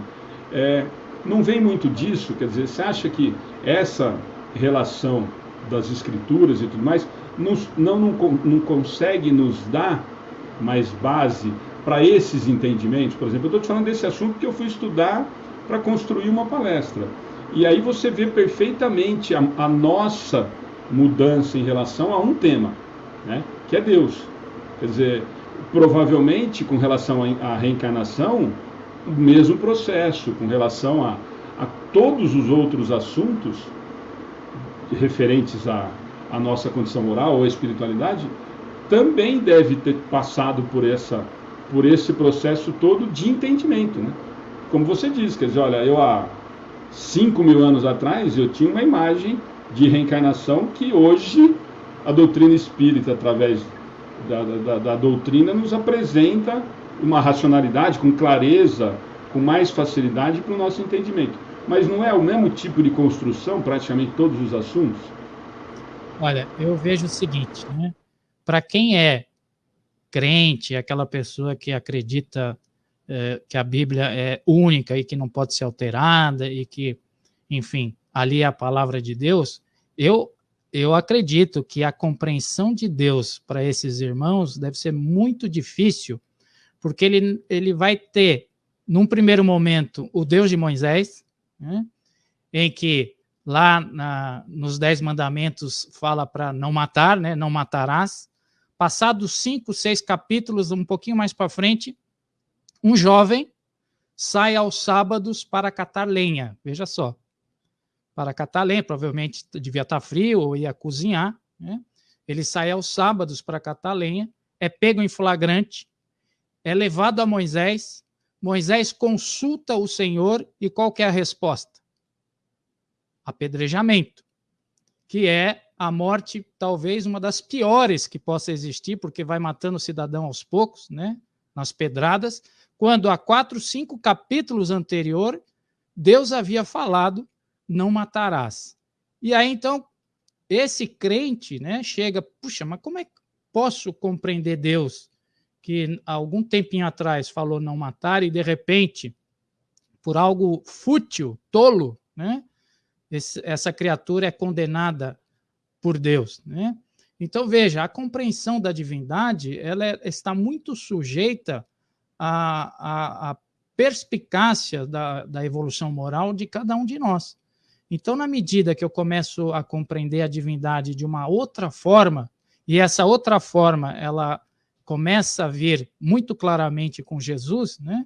É, não vem muito disso, quer dizer, você acha que essa relação das escrituras e tudo mais nos, não, não, não consegue nos dar mais base para esses entendimentos? Por exemplo, eu estou te falando desse assunto que eu fui estudar para construir uma palestra. E aí você vê perfeitamente a, a nossa mudança em relação a um tema, né, que é Deus. Quer dizer, provavelmente com relação à reencarnação, o mesmo processo, com relação a, a todos os outros assuntos referentes à, à nossa condição moral ou espiritualidade, também deve ter passado por, essa, por esse processo todo de entendimento. Né? Como você diz, quer dizer, olha, eu há 5 mil anos atrás eu tinha uma imagem de reencarnação que hoje a doutrina espírita, através da, da, da doutrina nos apresenta uma racionalidade com clareza, com mais facilidade para o nosso entendimento. Mas não é o mesmo tipo de construção, praticamente todos os assuntos? Olha, eu vejo o seguinte, né? Para quem é crente, aquela pessoa que acredita é, que a Bíblia é única e que não pode ser alterada e que, enfim, ali é a palavra de Deus, eu eu acredito que a compreensão de Deus para esses irmãos deve ser muito difícil, porque ele, ele vai ter, num primeiro momento, o Deus de Moisés, né, em que Lá na, nos Dez Mandamentos fala para não matar, né? Não matarás. Passados cinco, seis capítulos, um pouquinho mais para frente, um jovem sai aos sábados para catar lenha. Veja só. Para catar lenha, provavelmente devia estar tá frio ou ia cozinhar. Né? Ele sai aos sábados para catar lenha, é pego em flagrante, é levado a Moisés. Moisés consulta o Senhor e qual é a resposta? Apedrejamento, que é a morte talvez uma das piores que possa existir, porque vai matando o cidadão aos poucos, né? Nas pedradas, quando há quatro, cinco capítulos anterior, Deus havia falado: não matarás. E aí então esse crente, né, chega, puxa, mas como é que posso compreender Deus que algum tempinho atrás falou não matar e de repente, por algo fútil, tolo, né, esse, essa criatura é condenada por Deus, né? Então veja, a compreensão da divindade ela é, está muito sujeita à, à, à perspicácia da, da evolução moral de cada um de nós. Então, na medida que eu começo a compreender a divindade de uma outra forma, e essa outra forma ela começa a vir muito claramente com Jesus, né?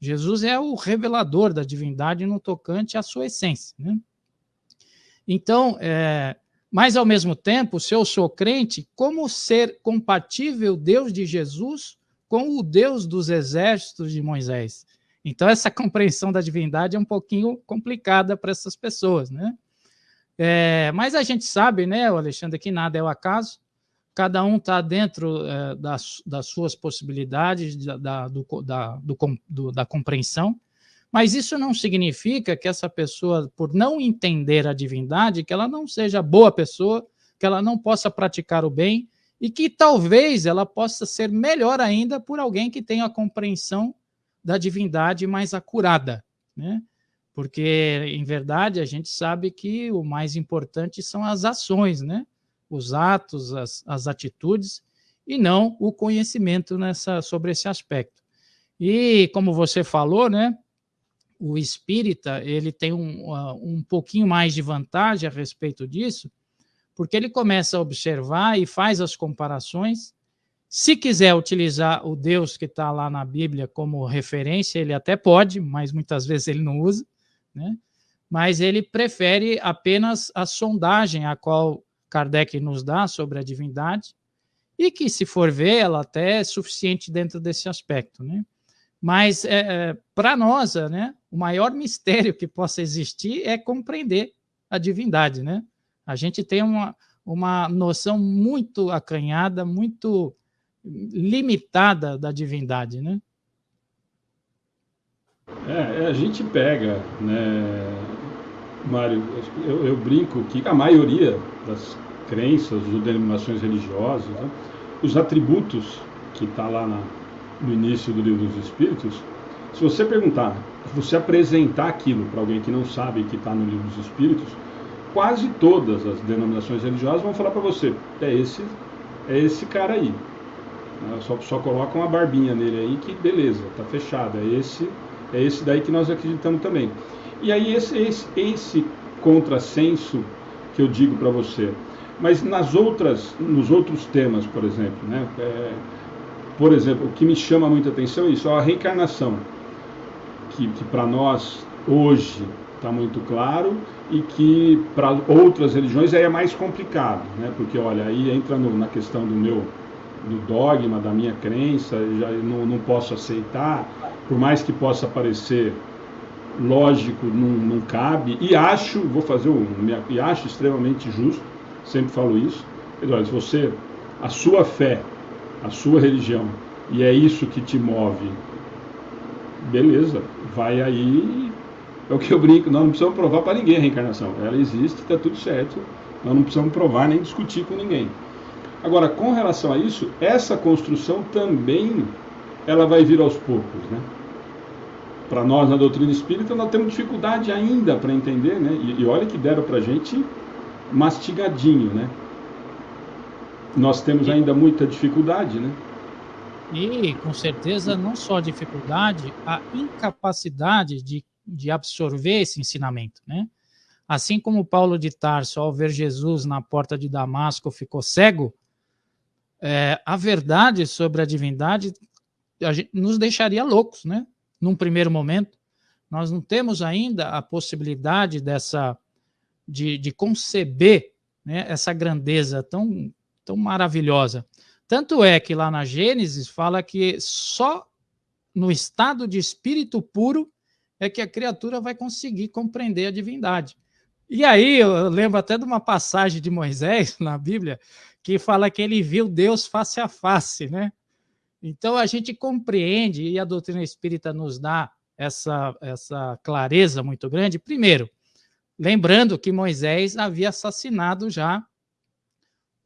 Jesus é o revelador da divindade no tocante à sua essência, né? Então, é, mas ao mesmo tempo, se eu sou crente, como ser compatível Deus de Jesus com o Deus dos exércitos de Moisés? Então, essa compreensão da divindade é um pouquinho complicada para essas pessoas, né? É, mas a gente sabe, né, Alexandre, que nada é o acaso, cada um está dentro é, das, das, suas possibilidades, da, da, do, da, do, do, da compreensão, mas isso não significa que essa pessoa, por não entender a divindade, que ela não seja boa pessoa, que ela não possa praticar o bem, e que talvez ela possa ser melhor ainda por alguém que tenha a compreensão da divindade mais acurada, né? Porque, em verdade, a gente sabe que o mais importante são as ações, né? Os atos, as, as atitudes, e não o conhecimento nessa, sobre esse aspecto. E, como você falou, né? O espírita, ele tem um, um pouquinho mais de vantagem a respeito disso, porque ele começa a observar e faz as comparações se quiser utilizar o Deus que está lá na Bíblia como referência, ele até pode, mas muitas vezes ele não usa, né? mas ele prefere apenas a sondagem a qual Kardec nos dá sobre a divindade, e que, se for ver, ela até é suficiente dentro desse aspecto. Né? Mas, é, é, para nós, né, o maior mistério que possa existir é compreender a divindade. Né? A gente tem uma, uma noção muito acanhada, muito limitada da divindade, né? É, é, a gente pega, né, Mário, eu, eu, brinco que a maioria das crenças ou denominações religiosas, né, os atributos que está lá na, no início do livro dos Espíritos, se você perguntar, se você apresentar aquilo para alguém que não sabe que está no livro dos Espíritos, quase todas as denominações religiosas vão falar para você, é esse, é esse cara aí. Né? Só, só coloca uma barbinha nele aí que beleza, tá fechado. É esse, é esse daí que nós acreditamos também. E aí esse, esse, esse contrassenso que eu digo para você. Mas nas outras, nos outros temas, por exemplo, né? É, por exemplo, o que me chama muita atenção é isso, a reencarnação, que, que para nós hoje está muito claro e que para outras religiões aí é mais complicado, né? Porque olha, aí entra no, na questão do meu do dogma, da minha crença, já não, não posso aceitar, por mais que possa parecer lógico, não, não cabe, e acho, vou fazer um, e acho extremamente justo, sempre falo isso, Eduardo, se você, a sua fé, a sua religião, e é isso que te move, beleza, vai aí, é o que eu brinco, nós não precisamos provar para ninguém a reencarnação, ela existe, está tudo certo, nós não precisamos provar nem discutir com ninguém. Agora, com relação a isso, essa construção também ela vai vir aos poucos, né? Para nós na doutrina espírita nós temos dificuldade ainda para entender, né? E, e olha que deram para a gente mastigadinho, né? Nós temos ainda muita dificuldade, né? E com certeza não só dificuldade, a incapacidade de, de absorver esse ensinamento, né? Assim como Paulo de Tarso, ao ver Jesus na porta de Damasco, ficou cego, é, a verdade sobre a divindade a gente, nos deixaria loucos, né? Num primeiro momento. Nós não temos ainda a possibilidade dessa de, de conceber né, essa grandeza tão, tão maravilhosa. Tanto é que lá na Gênesis fala que só no estado de espírito puro é que a criatura vai conseguir compreender a divindade. E aí eu lembro até de uma passagem de Moisés na Bíblia que fala que ele viu Deus face a face, né? Então a gente compreende e a doutrina espírita nos dá essa essa clareza muito grande. Primeiro, lembrando que Moisés havia assassinado já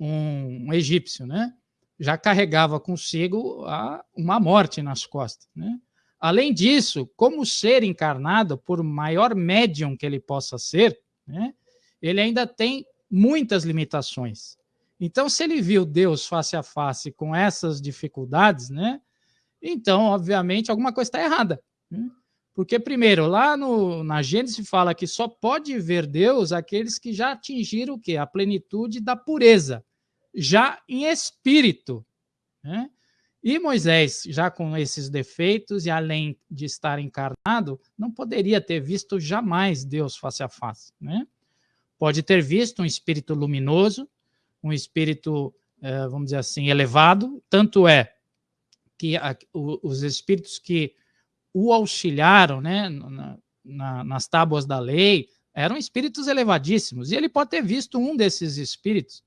um, um egípcio, né? Já carregava consigo a, uma morte nas costas, né? Além disso, como ser encarnado, por maior médium que ele possa ser, né, ele ainda tem muitas limitações. Então, se ele viu Deus face a face com essas dificuldades, né, então, obviamente, alguma coisa está errada. Né? Porque, primeiro, lá no, na Gênesis fala que só pode ver Deus aqueles que já atingiram o quê? A plenitude da pureza, já em espírito. Né? E Moisés, já com esses defeitos e além de estar encarnado, não poderia ter visto jamais Deus face a face. Né? Pode ter visto um espírito luminoso, um espírito, eh, vamos dizer assim, elevado, tanto é que os espíritos que o auxiliaram né, na, nas tábuas da lei eram espíritos elevadíssimos, e ele pode ter visto um desses espíritos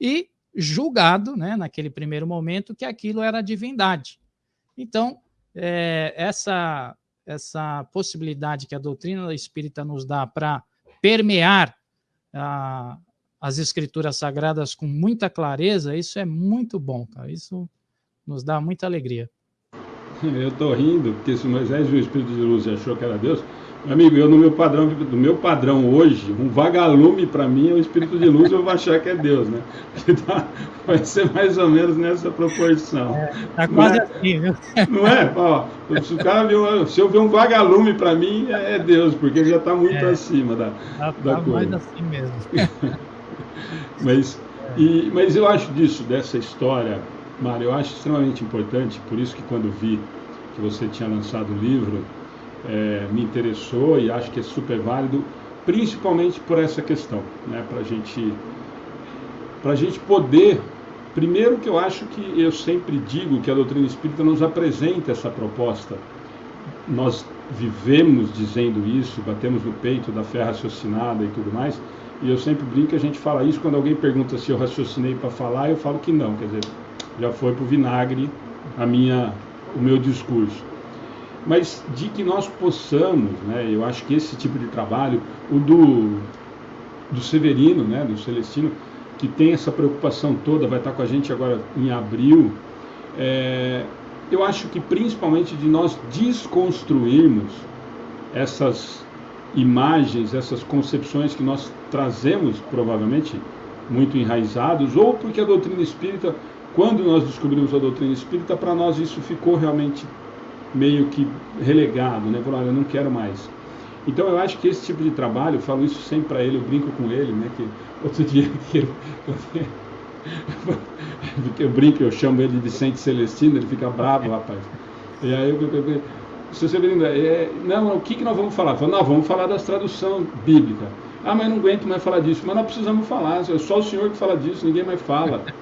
e julgado, né, naquele primeiro momento, que aquilo era divindade. Então, é, essa, essa possibilidade que a doutrina espírita nos dá para permear a, as escrituras sagradas com muita clareza, isso é muito bom, cara. Isso nos dá muita alegria. Eu estou rindo, porque se Moisés viu o Espírito de luz e achou que era Deus, meu amigo, eu no meu padrão, do meu padrão hoje, um vagalume para mim é o espírito de luz, eu vou achar que é Deus, né? Tá, vai ser mais ou menos nessa proporção. É, tá quase é, assim, viu? Não é? Ó, se, o cara viu, se eu ver um vagalume para mim, é, é Deus, porque ele já está muito é, acima da, tá, da tá coisa. mais assim mesmo. mas, e, mas eu acho disso, dessa história, Mário, eu acho extremamente importante, por isso que quando vi que você tinha lançado o livro, é, me interessou e acho que é super válido, principalmente por essa questão, né? Para gente, a gente poder, primeiro que eu acho que eu sempre digo que a doutrina espírita nos apresenta essa proposta. Nós vivemos dizendo isso, batemos no peito da fé raciocinada e tudo mais, e eu sempre brinco a gente fala isso quando alguém pergunta se eu raciocinei para falar, eu falo que não, quer dizer, já foi para o vinagre a minha, o meu discurso. Mas de que nós possamos, né, eu acho que esse tipo de trabalho, o do, do Severino, né, do Celestino, que tem essa preocupação toda, vai estar com a gente agora em abril, é, eu acho que principalmente de nós desconstruirmos essas imagens, essas concepções que nós trazemos provavelmente muito enraizados, ou porque a doutrina espírita, quando nós descobrimos a doutrina espírita, para nós isso ficou realmente meio que relegado, né? Falou, olha, eu não quero mais. Então eu acho que esse tipo de trabalho, eu falo isso sempre para ele, eu brinco com ele, né? Que outro dia que eu, eu brinco, eu chamo ele de Vicente Celestino, ele fica bravo, rapaz. E aí eu, eu, eu se você é, não, o que, que nós vamos falar? Falo, não, vamos falar das tradução bíblica. Ah, mas não aguento mais falar disso. Mas nós precisamos falar, é só o senhor que fala disso, ninguém mais fala.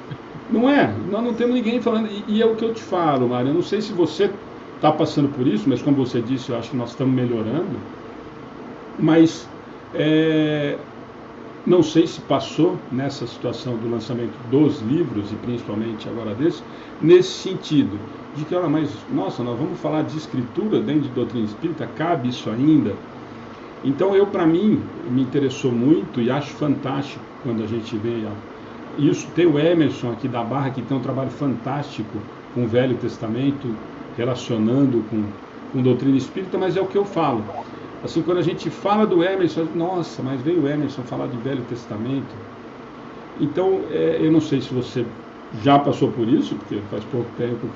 Não é, nós não temos ninguém falando. E, e é o que eu te falo, Mário, eu não sei se você está passando por isso, mas como você disse, eu acho que nós estamos melhorando. Mas é, não sei se passou nessa situação do lançamento dos livros, e principalmente agora desse, nesse sentido, de que, olha, mas, nossa, nós vamos falar de escritura dentro de doutrina espírita, cabe isso ainda? Então, eu, para mim, me interessou muito e acho fantástico quando a gente vê isso. Tem o Emerson aqui da Barra, que tem um trabalho fantástico com o Velho Testamento, relacionando com, com doutrina espírita, mas é o que eu falo. Assim, quando a gente fala do Emerson, nossa, mas veio o Emerson falar de Velho Testamento. Então, é, eu não sei se você já passou por isso, porque faz pouco tempo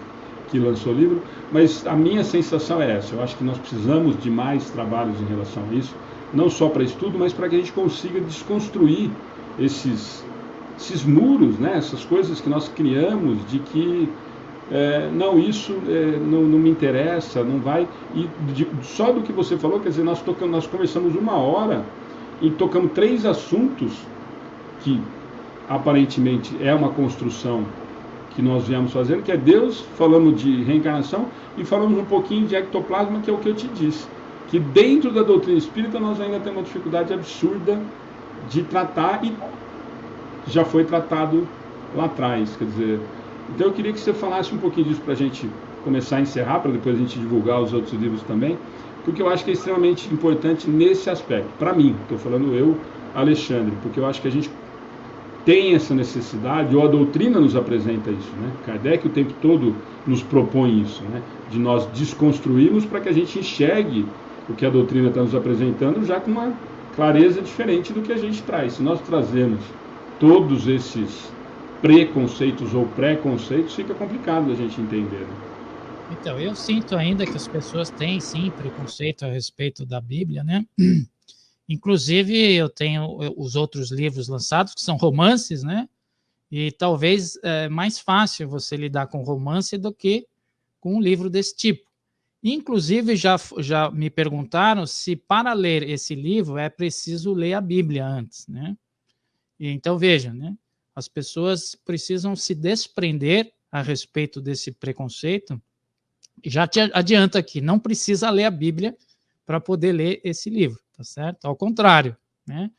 que lançou o livro, mas a minha sensação é essa. Eu acho que nós precisamos de mais trabalhos em relação a isso, não só para estudo, mas para que a gente consiga desconstruir esses, esses muros, né? essas coisas que nós criamos de que é, não, isso é, não, não, me interessa, não vai. E de, só do que você falou, quer dizer, nós, tocamos, nós conversamos uma hora e tocamos três assuntos que aparentemente é uma construção que nós viemos fazendo, que é Deus, falamos de reencarnação e falamos um pouquinho de ectoplasma, que é o que eu te disse. Que dentro da doutrina espírita nós ainda temos uma dificuldade absurda de tratar e já foi tratado lá atrás. Quer dizer, então eu queria que você falasse um pouquinho disso para a gente começar a encerrar, para depois a gente divulgar os outros livros também, porque eu acho que é extremamente importante nesse aspecto. Para mim, estou falando eu, Alexandre, porque eu acho que a gente tem essa necessidade, ou a doutrina nos apresenta isso, né? Kardec o tempo todo nos propõe isso, né? De nós desconstruirmos para que a gente enxergue o que a doutrina está nos apresentando já com uma clareza diferente do que a gente traz. Se nós trazemos todos esses preconceitos ou preconceitos, fica complicado a gente entender. Né? Então, eu sinto ainda que as pessoas têm sim preconceito a respeito da Bíblia, né? Inclusive, eu tenho os outros livros lançados, que são romances, né? E talvez é mais fácil você lidar com romance do que com um livro desse tipo. Inclusive, já, já me perguntaram se para ler esse livro é preciso ler a Bíblia antes, né? Então, veja, né? As pessoas precisam se desprender a respeito desse preconceito. Já te adianto aqui, não precisa ler a Bíblia para poder ler esse livro tá certo? Ao contrário, né?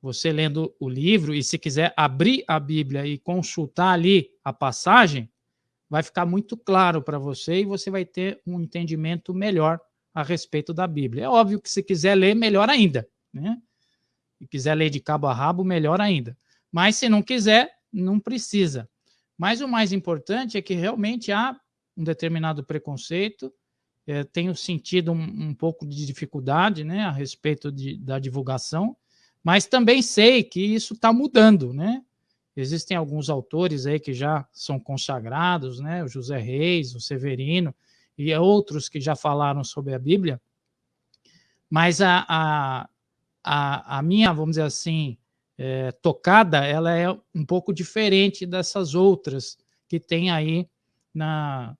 Você lendo o livro e se quiser abrir a Bíblia e consultar ali a passagem, vai ficar muito claro para você e você vai ter um entendimento melhor a respeito da Bíblia. É óbvio que se quiser ler, melhor ainda, né? E quiser ler de cabo a rabo, melhor ainda. Mas se não quiser, não precisa. Mas o mais importante é que realmente há um determinado preconceito é, tenho sentido um, um, pouco de dificuldade né, a respeito de, da divulgação, mas também sei que isso está mudando, né? Existem alguns autores aí que já são consagrados, né? O José Reis, o Severino e outros que já falaram sobre a Bíblia, mas a, a, a, a minha, vamos dizer assim, é, tocada, ela é um pouco diferente dessas outras que tem aí na,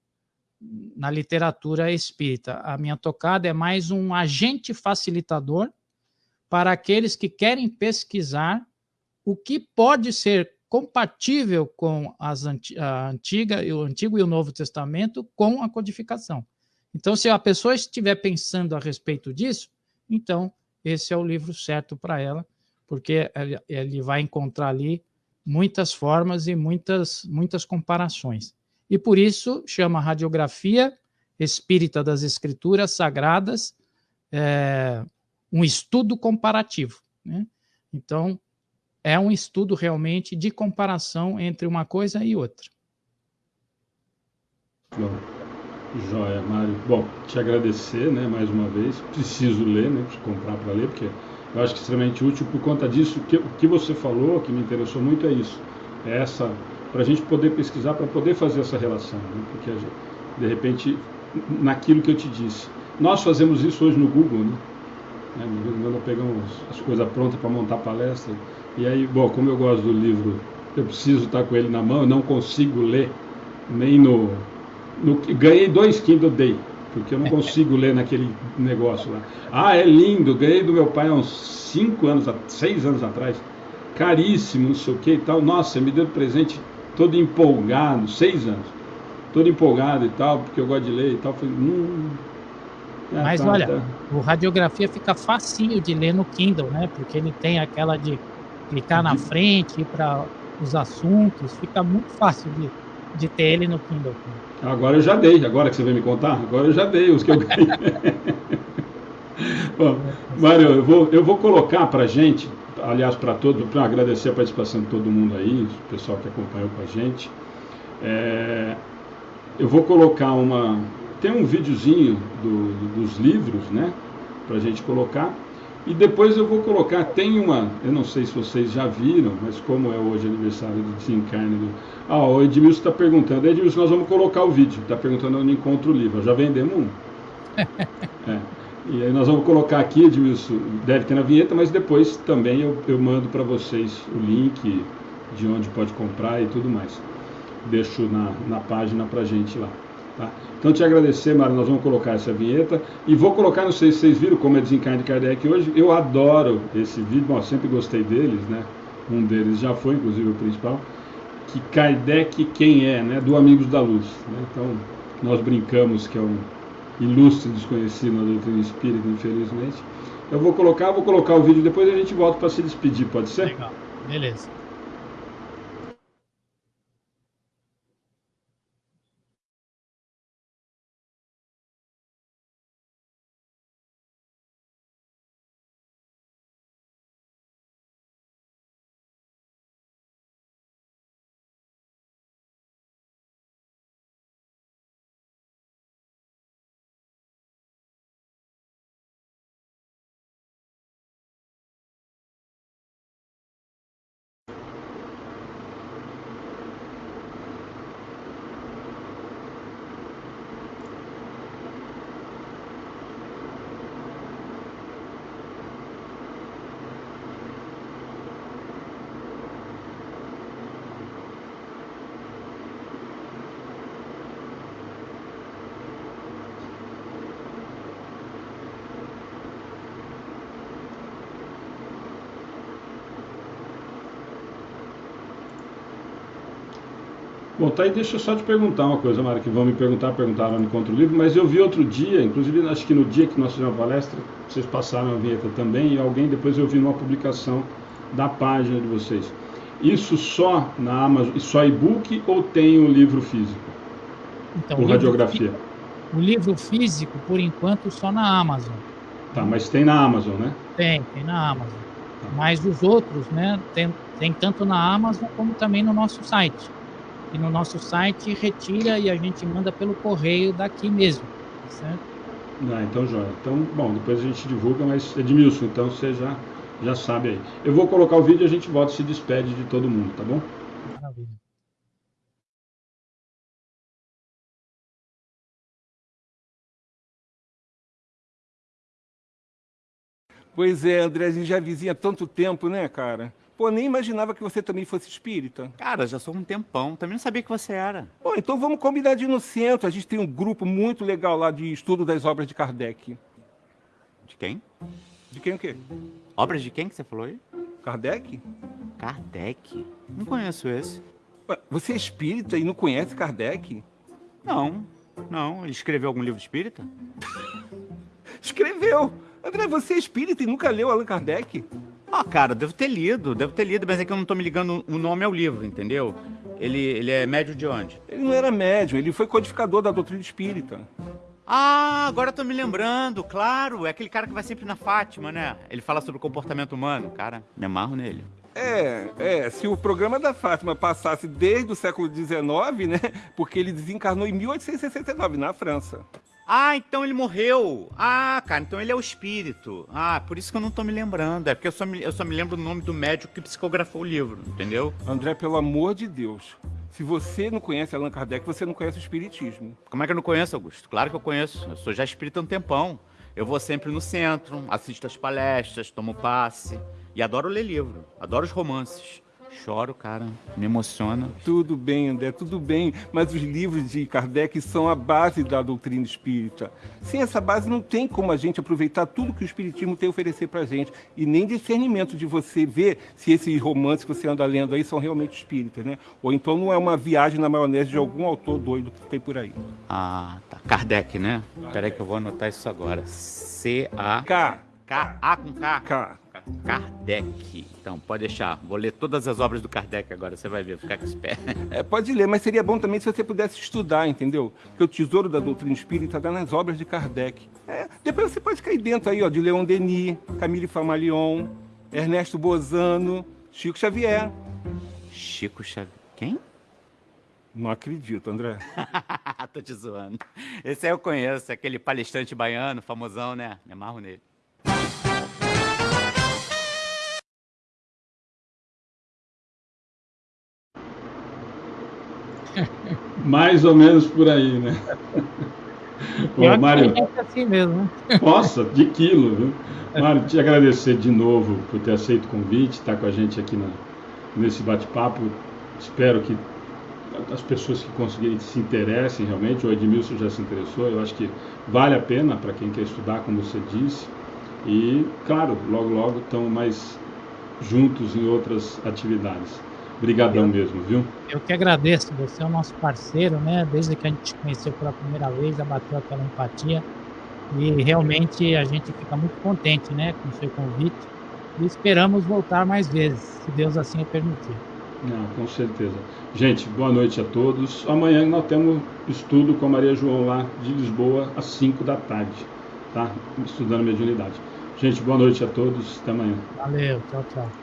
na literatura espírita. A minha tocada é mais um agente facilitador para aqueles que querem pesquisar o que pode ser compatível com as a antiga, o Antigo e o Novo Testamento com a codificação. Então, se a pessoa estiver pensando a respeito disso, então esse é o livro certo para ela, porque ele vai encontrar ali muitas formas e muitas, muitas comparações e por isso chama Radiografia Espírita das Escrituras Sagradas é, um estudo comparativo. Né? Então, é um estudo realmente de comparação entre uma coisa e outra. Bom, joia, Mário. Bom, te agradecer né, mais uma vez. Preciso ler, né, preciso comprar para ler, porque eu acho que é extremamente útil por conta disso. Que, o que você falou, que me interessou muito, é isso. É essa para a gente poder pesquisar, para poder fazer essa relação. Né? Porque, gente, de repente, naquilo que eu te disse, nós fazemos isso hoje no Google, né? né nós pegamos as coisas prontas para montar palestra, e aí, bom, como eu gosto do livro, eu preciso estar com ele na mão, eu não consigo ler nem no, no ganhei dois Kindle Day, porque eu não consigo ler naquele negócio lá. Ah, é lindo, ganhei do meu pai há uns cinco anos, seis anos atrás, caríssimo, não sei o que e tal. Nossa, me deu presente todo empolgado, seis anos, todo empolgado e tal, porque eu gosto de ler e tal. Falei, hum, é, Mas tá, olha, tá. o radiografia fica facinho de ler no Kindle, né? Porque ele tem aquela de clicar na frente para os assuntos, fica muito fácil de, de ter ele no Kindle. Agora eu já dei, agora que você vai me contar, agora eu já dei os que eu ganhei. Bom, Mário, eu vou, eu vou colocar para gente aliás, para todos, para agradecer a participação de todo mundo aí, o pessoal que acompanhou com a gente. É, eu vou colocar uma. Tem um videozinho do, dos livros, né? Para a gente colocar. E depois eu vou colocar, tem uma, eu não sei se vocês já viram, mas como é hoje aniversário do desencarne do. Ah, o Edmilson está perguntando, Edmilson, nós vamos colocar o vídeo, está perguntando onde encontra o livro. Já vendemos um. é. E aí nós vamos colocar aqui, Edmilson, deve ter na vinheta, mas depois também eu, eu mando para vocês o link de onde pode comprar e tudo mais. Deixo na, na página para gente lá. Tá? Então, te agradecer, Mário, nós vamos colocar essa vinheta. E vou colocar, não sei se vocês viram como é Desencarne de Kardec hoje. Eu adoro esse vídeo, bom, sempre gostei deles, né? Um deles já foi, inclusive, o principal. Que Kardec quem é, né? Do Amigos da Luz. Né? Então, nós brincamos que é um ilustre desconhecido na doutrina espírita, infelizmente. Eu vou colocar, vou colocar o vídeo depois a gente volta para se despedir, pode ser? Legal, beleza. Tá aí, deixa eu só te perguntar uma coisa, Mara, que vão me perguntar, perguntaram no Encontro Livre, mas eu vi outro dia, inclusive acho que no dia que nós fizemos a palestra, vocês passaram a vinheta também, e alguém depois eu vi numa publicação da página de vocês. Isso só na Amazon, só e-book ou tem o um livro físico? Então, o radiografia? Livro, o livro físico, por enquanto, só na Amazon. Tá, mas tem na Amazon, né? Tem, tem na Amazon. Tá. Mas os outros, né, tem, tem tanto na Amazon como também no nosso site e no nosso site retira e a gente manda pelo correio daqui mesmo, certo? Ah, então joia. Então, bom, depois a gente divulga, mas Edmilson, então você já, já sabe aí. Eu vou colocar o vídeo e a gente volta e se despede de todo mundo, tá bom? Maravilha. Pois é, André, a gente já vizinha há tanto tempo, né, cara? Pô, nem imaginava que você também fosse espírita. Cara, já sou um tempão. Também não sabia que você era. Bom, então vamos combinar de ir no centro. A gente tem um grupo muito legal lá de estudo das obras de Kardec. De quem? De quem o quê? Obras de quem que você falou aí? Kardec? Kardec? Não conheço esse. Ué, você é espírita e não conhece Kardec? Não, não. Ele escreveu algum livro espírita? escreveu! André, você é espírita e nunca leu Allan Kardec? Ah, cara, devo ter lido, devo ter lido, mas é que eu não tô me ligando o nome ao livro, entendeu? Ele, ele é médio de onde? Ele não era médio, ele foi codificador da doutrina espírita. Ah, agora eu tô me lembrando, claro, é aquele cara que vai sempre na Fátima, né? Ele fala sobre o comportamento humano, cara, me amarro nele. É, é, se o programa da Fátima passasse desde o século XIX, né? Porque ele desencarnou em 1869, na França. Ah, então ele morreu. Ah, cara, então ele é o espírito. Ah, por isso que eu não tô me lembrando. É porque eu só me, eu só me lembro do nome do médico que psicografou o livro, entendeu? André, pelo amor de Deus. Se você não conhece Allan Kardec, você não conhece o espiritismo. Como é que eu não conheço, Augusto? Claro que eu conheço. Eu sou já espírita há um tempão. Eu vou sempre no centro, assisto as palestras, tomo passe. E adoro ler livro. Adoro os romances. Choro, cara, me emociona. Tudo bem, André, tudo bem, mas os livros de Kardec são a base da doutrina espírita. Sem essa base não tem como a gente aproveitar tudo que o espiritismo tem a oferecer pra gente e nem discernimento de você ver se esses romances que você anda lendo aí são realmente espíritas, né? Ou então não é uma viagem na maionese de algum autor doido que tem por aí. Ah, tá. Kardec, né? Peraí que eu vou anotar isso agora. C-A... K. K. A com K. K. Kardec. Então, pode deixar. Vou ler todas as obras do Kardec agora, você vai ver, ficar com espera. É, pode ler, mas seria bom também se você pudesse estudar, entendeu? Porque o tesouro da doutrina espírita está nas obras de Kardec. É, depois você pode cair dentro aí, ó, de Leon Denis, Camille Famalion, Ernesto Bozano, Chico Xavier. Chico Xavier. Quem? Não acredito, André. Tô te zoando. Esse aí eu conheço, aquele palestrante baiano, famosão, né? Me amarro nele. Mais ou menos por aí, né? Ô, Mário, é assim mesmo, né? Nossa, de quilo, viu? Mário, te agradecer de novo por ter aceito o convite, estar com a gente aqui na, nesse bate-papo. Espero que as pessoas que conseguirem se interessem realmente. O Edmilson já se interessou, eu acho que vale a pena para quem quer estudar, como você disse. E, claro, logo, logo estão mais juntos em outras atividades. Obrigadão mesmo, viu? Eu que agradeço, você é o nosso parceiro, né? Desde que a gente conheceu pela primeira vez, já bateu aquela empatia. E realmente a gente fica muito contente, né, com o seu convite. E esperamos voltar mais vezes, se Deus assim o permitir. Não, com certeza. Gente, boa noite a todos. Amanhã nós temos estudo com a Maria João lá de Lisboa às 5 da tarde, tá? Estudando mediunidade. Gente, boa noite a todos. Até amanhã. Valeu, tchau, tchau.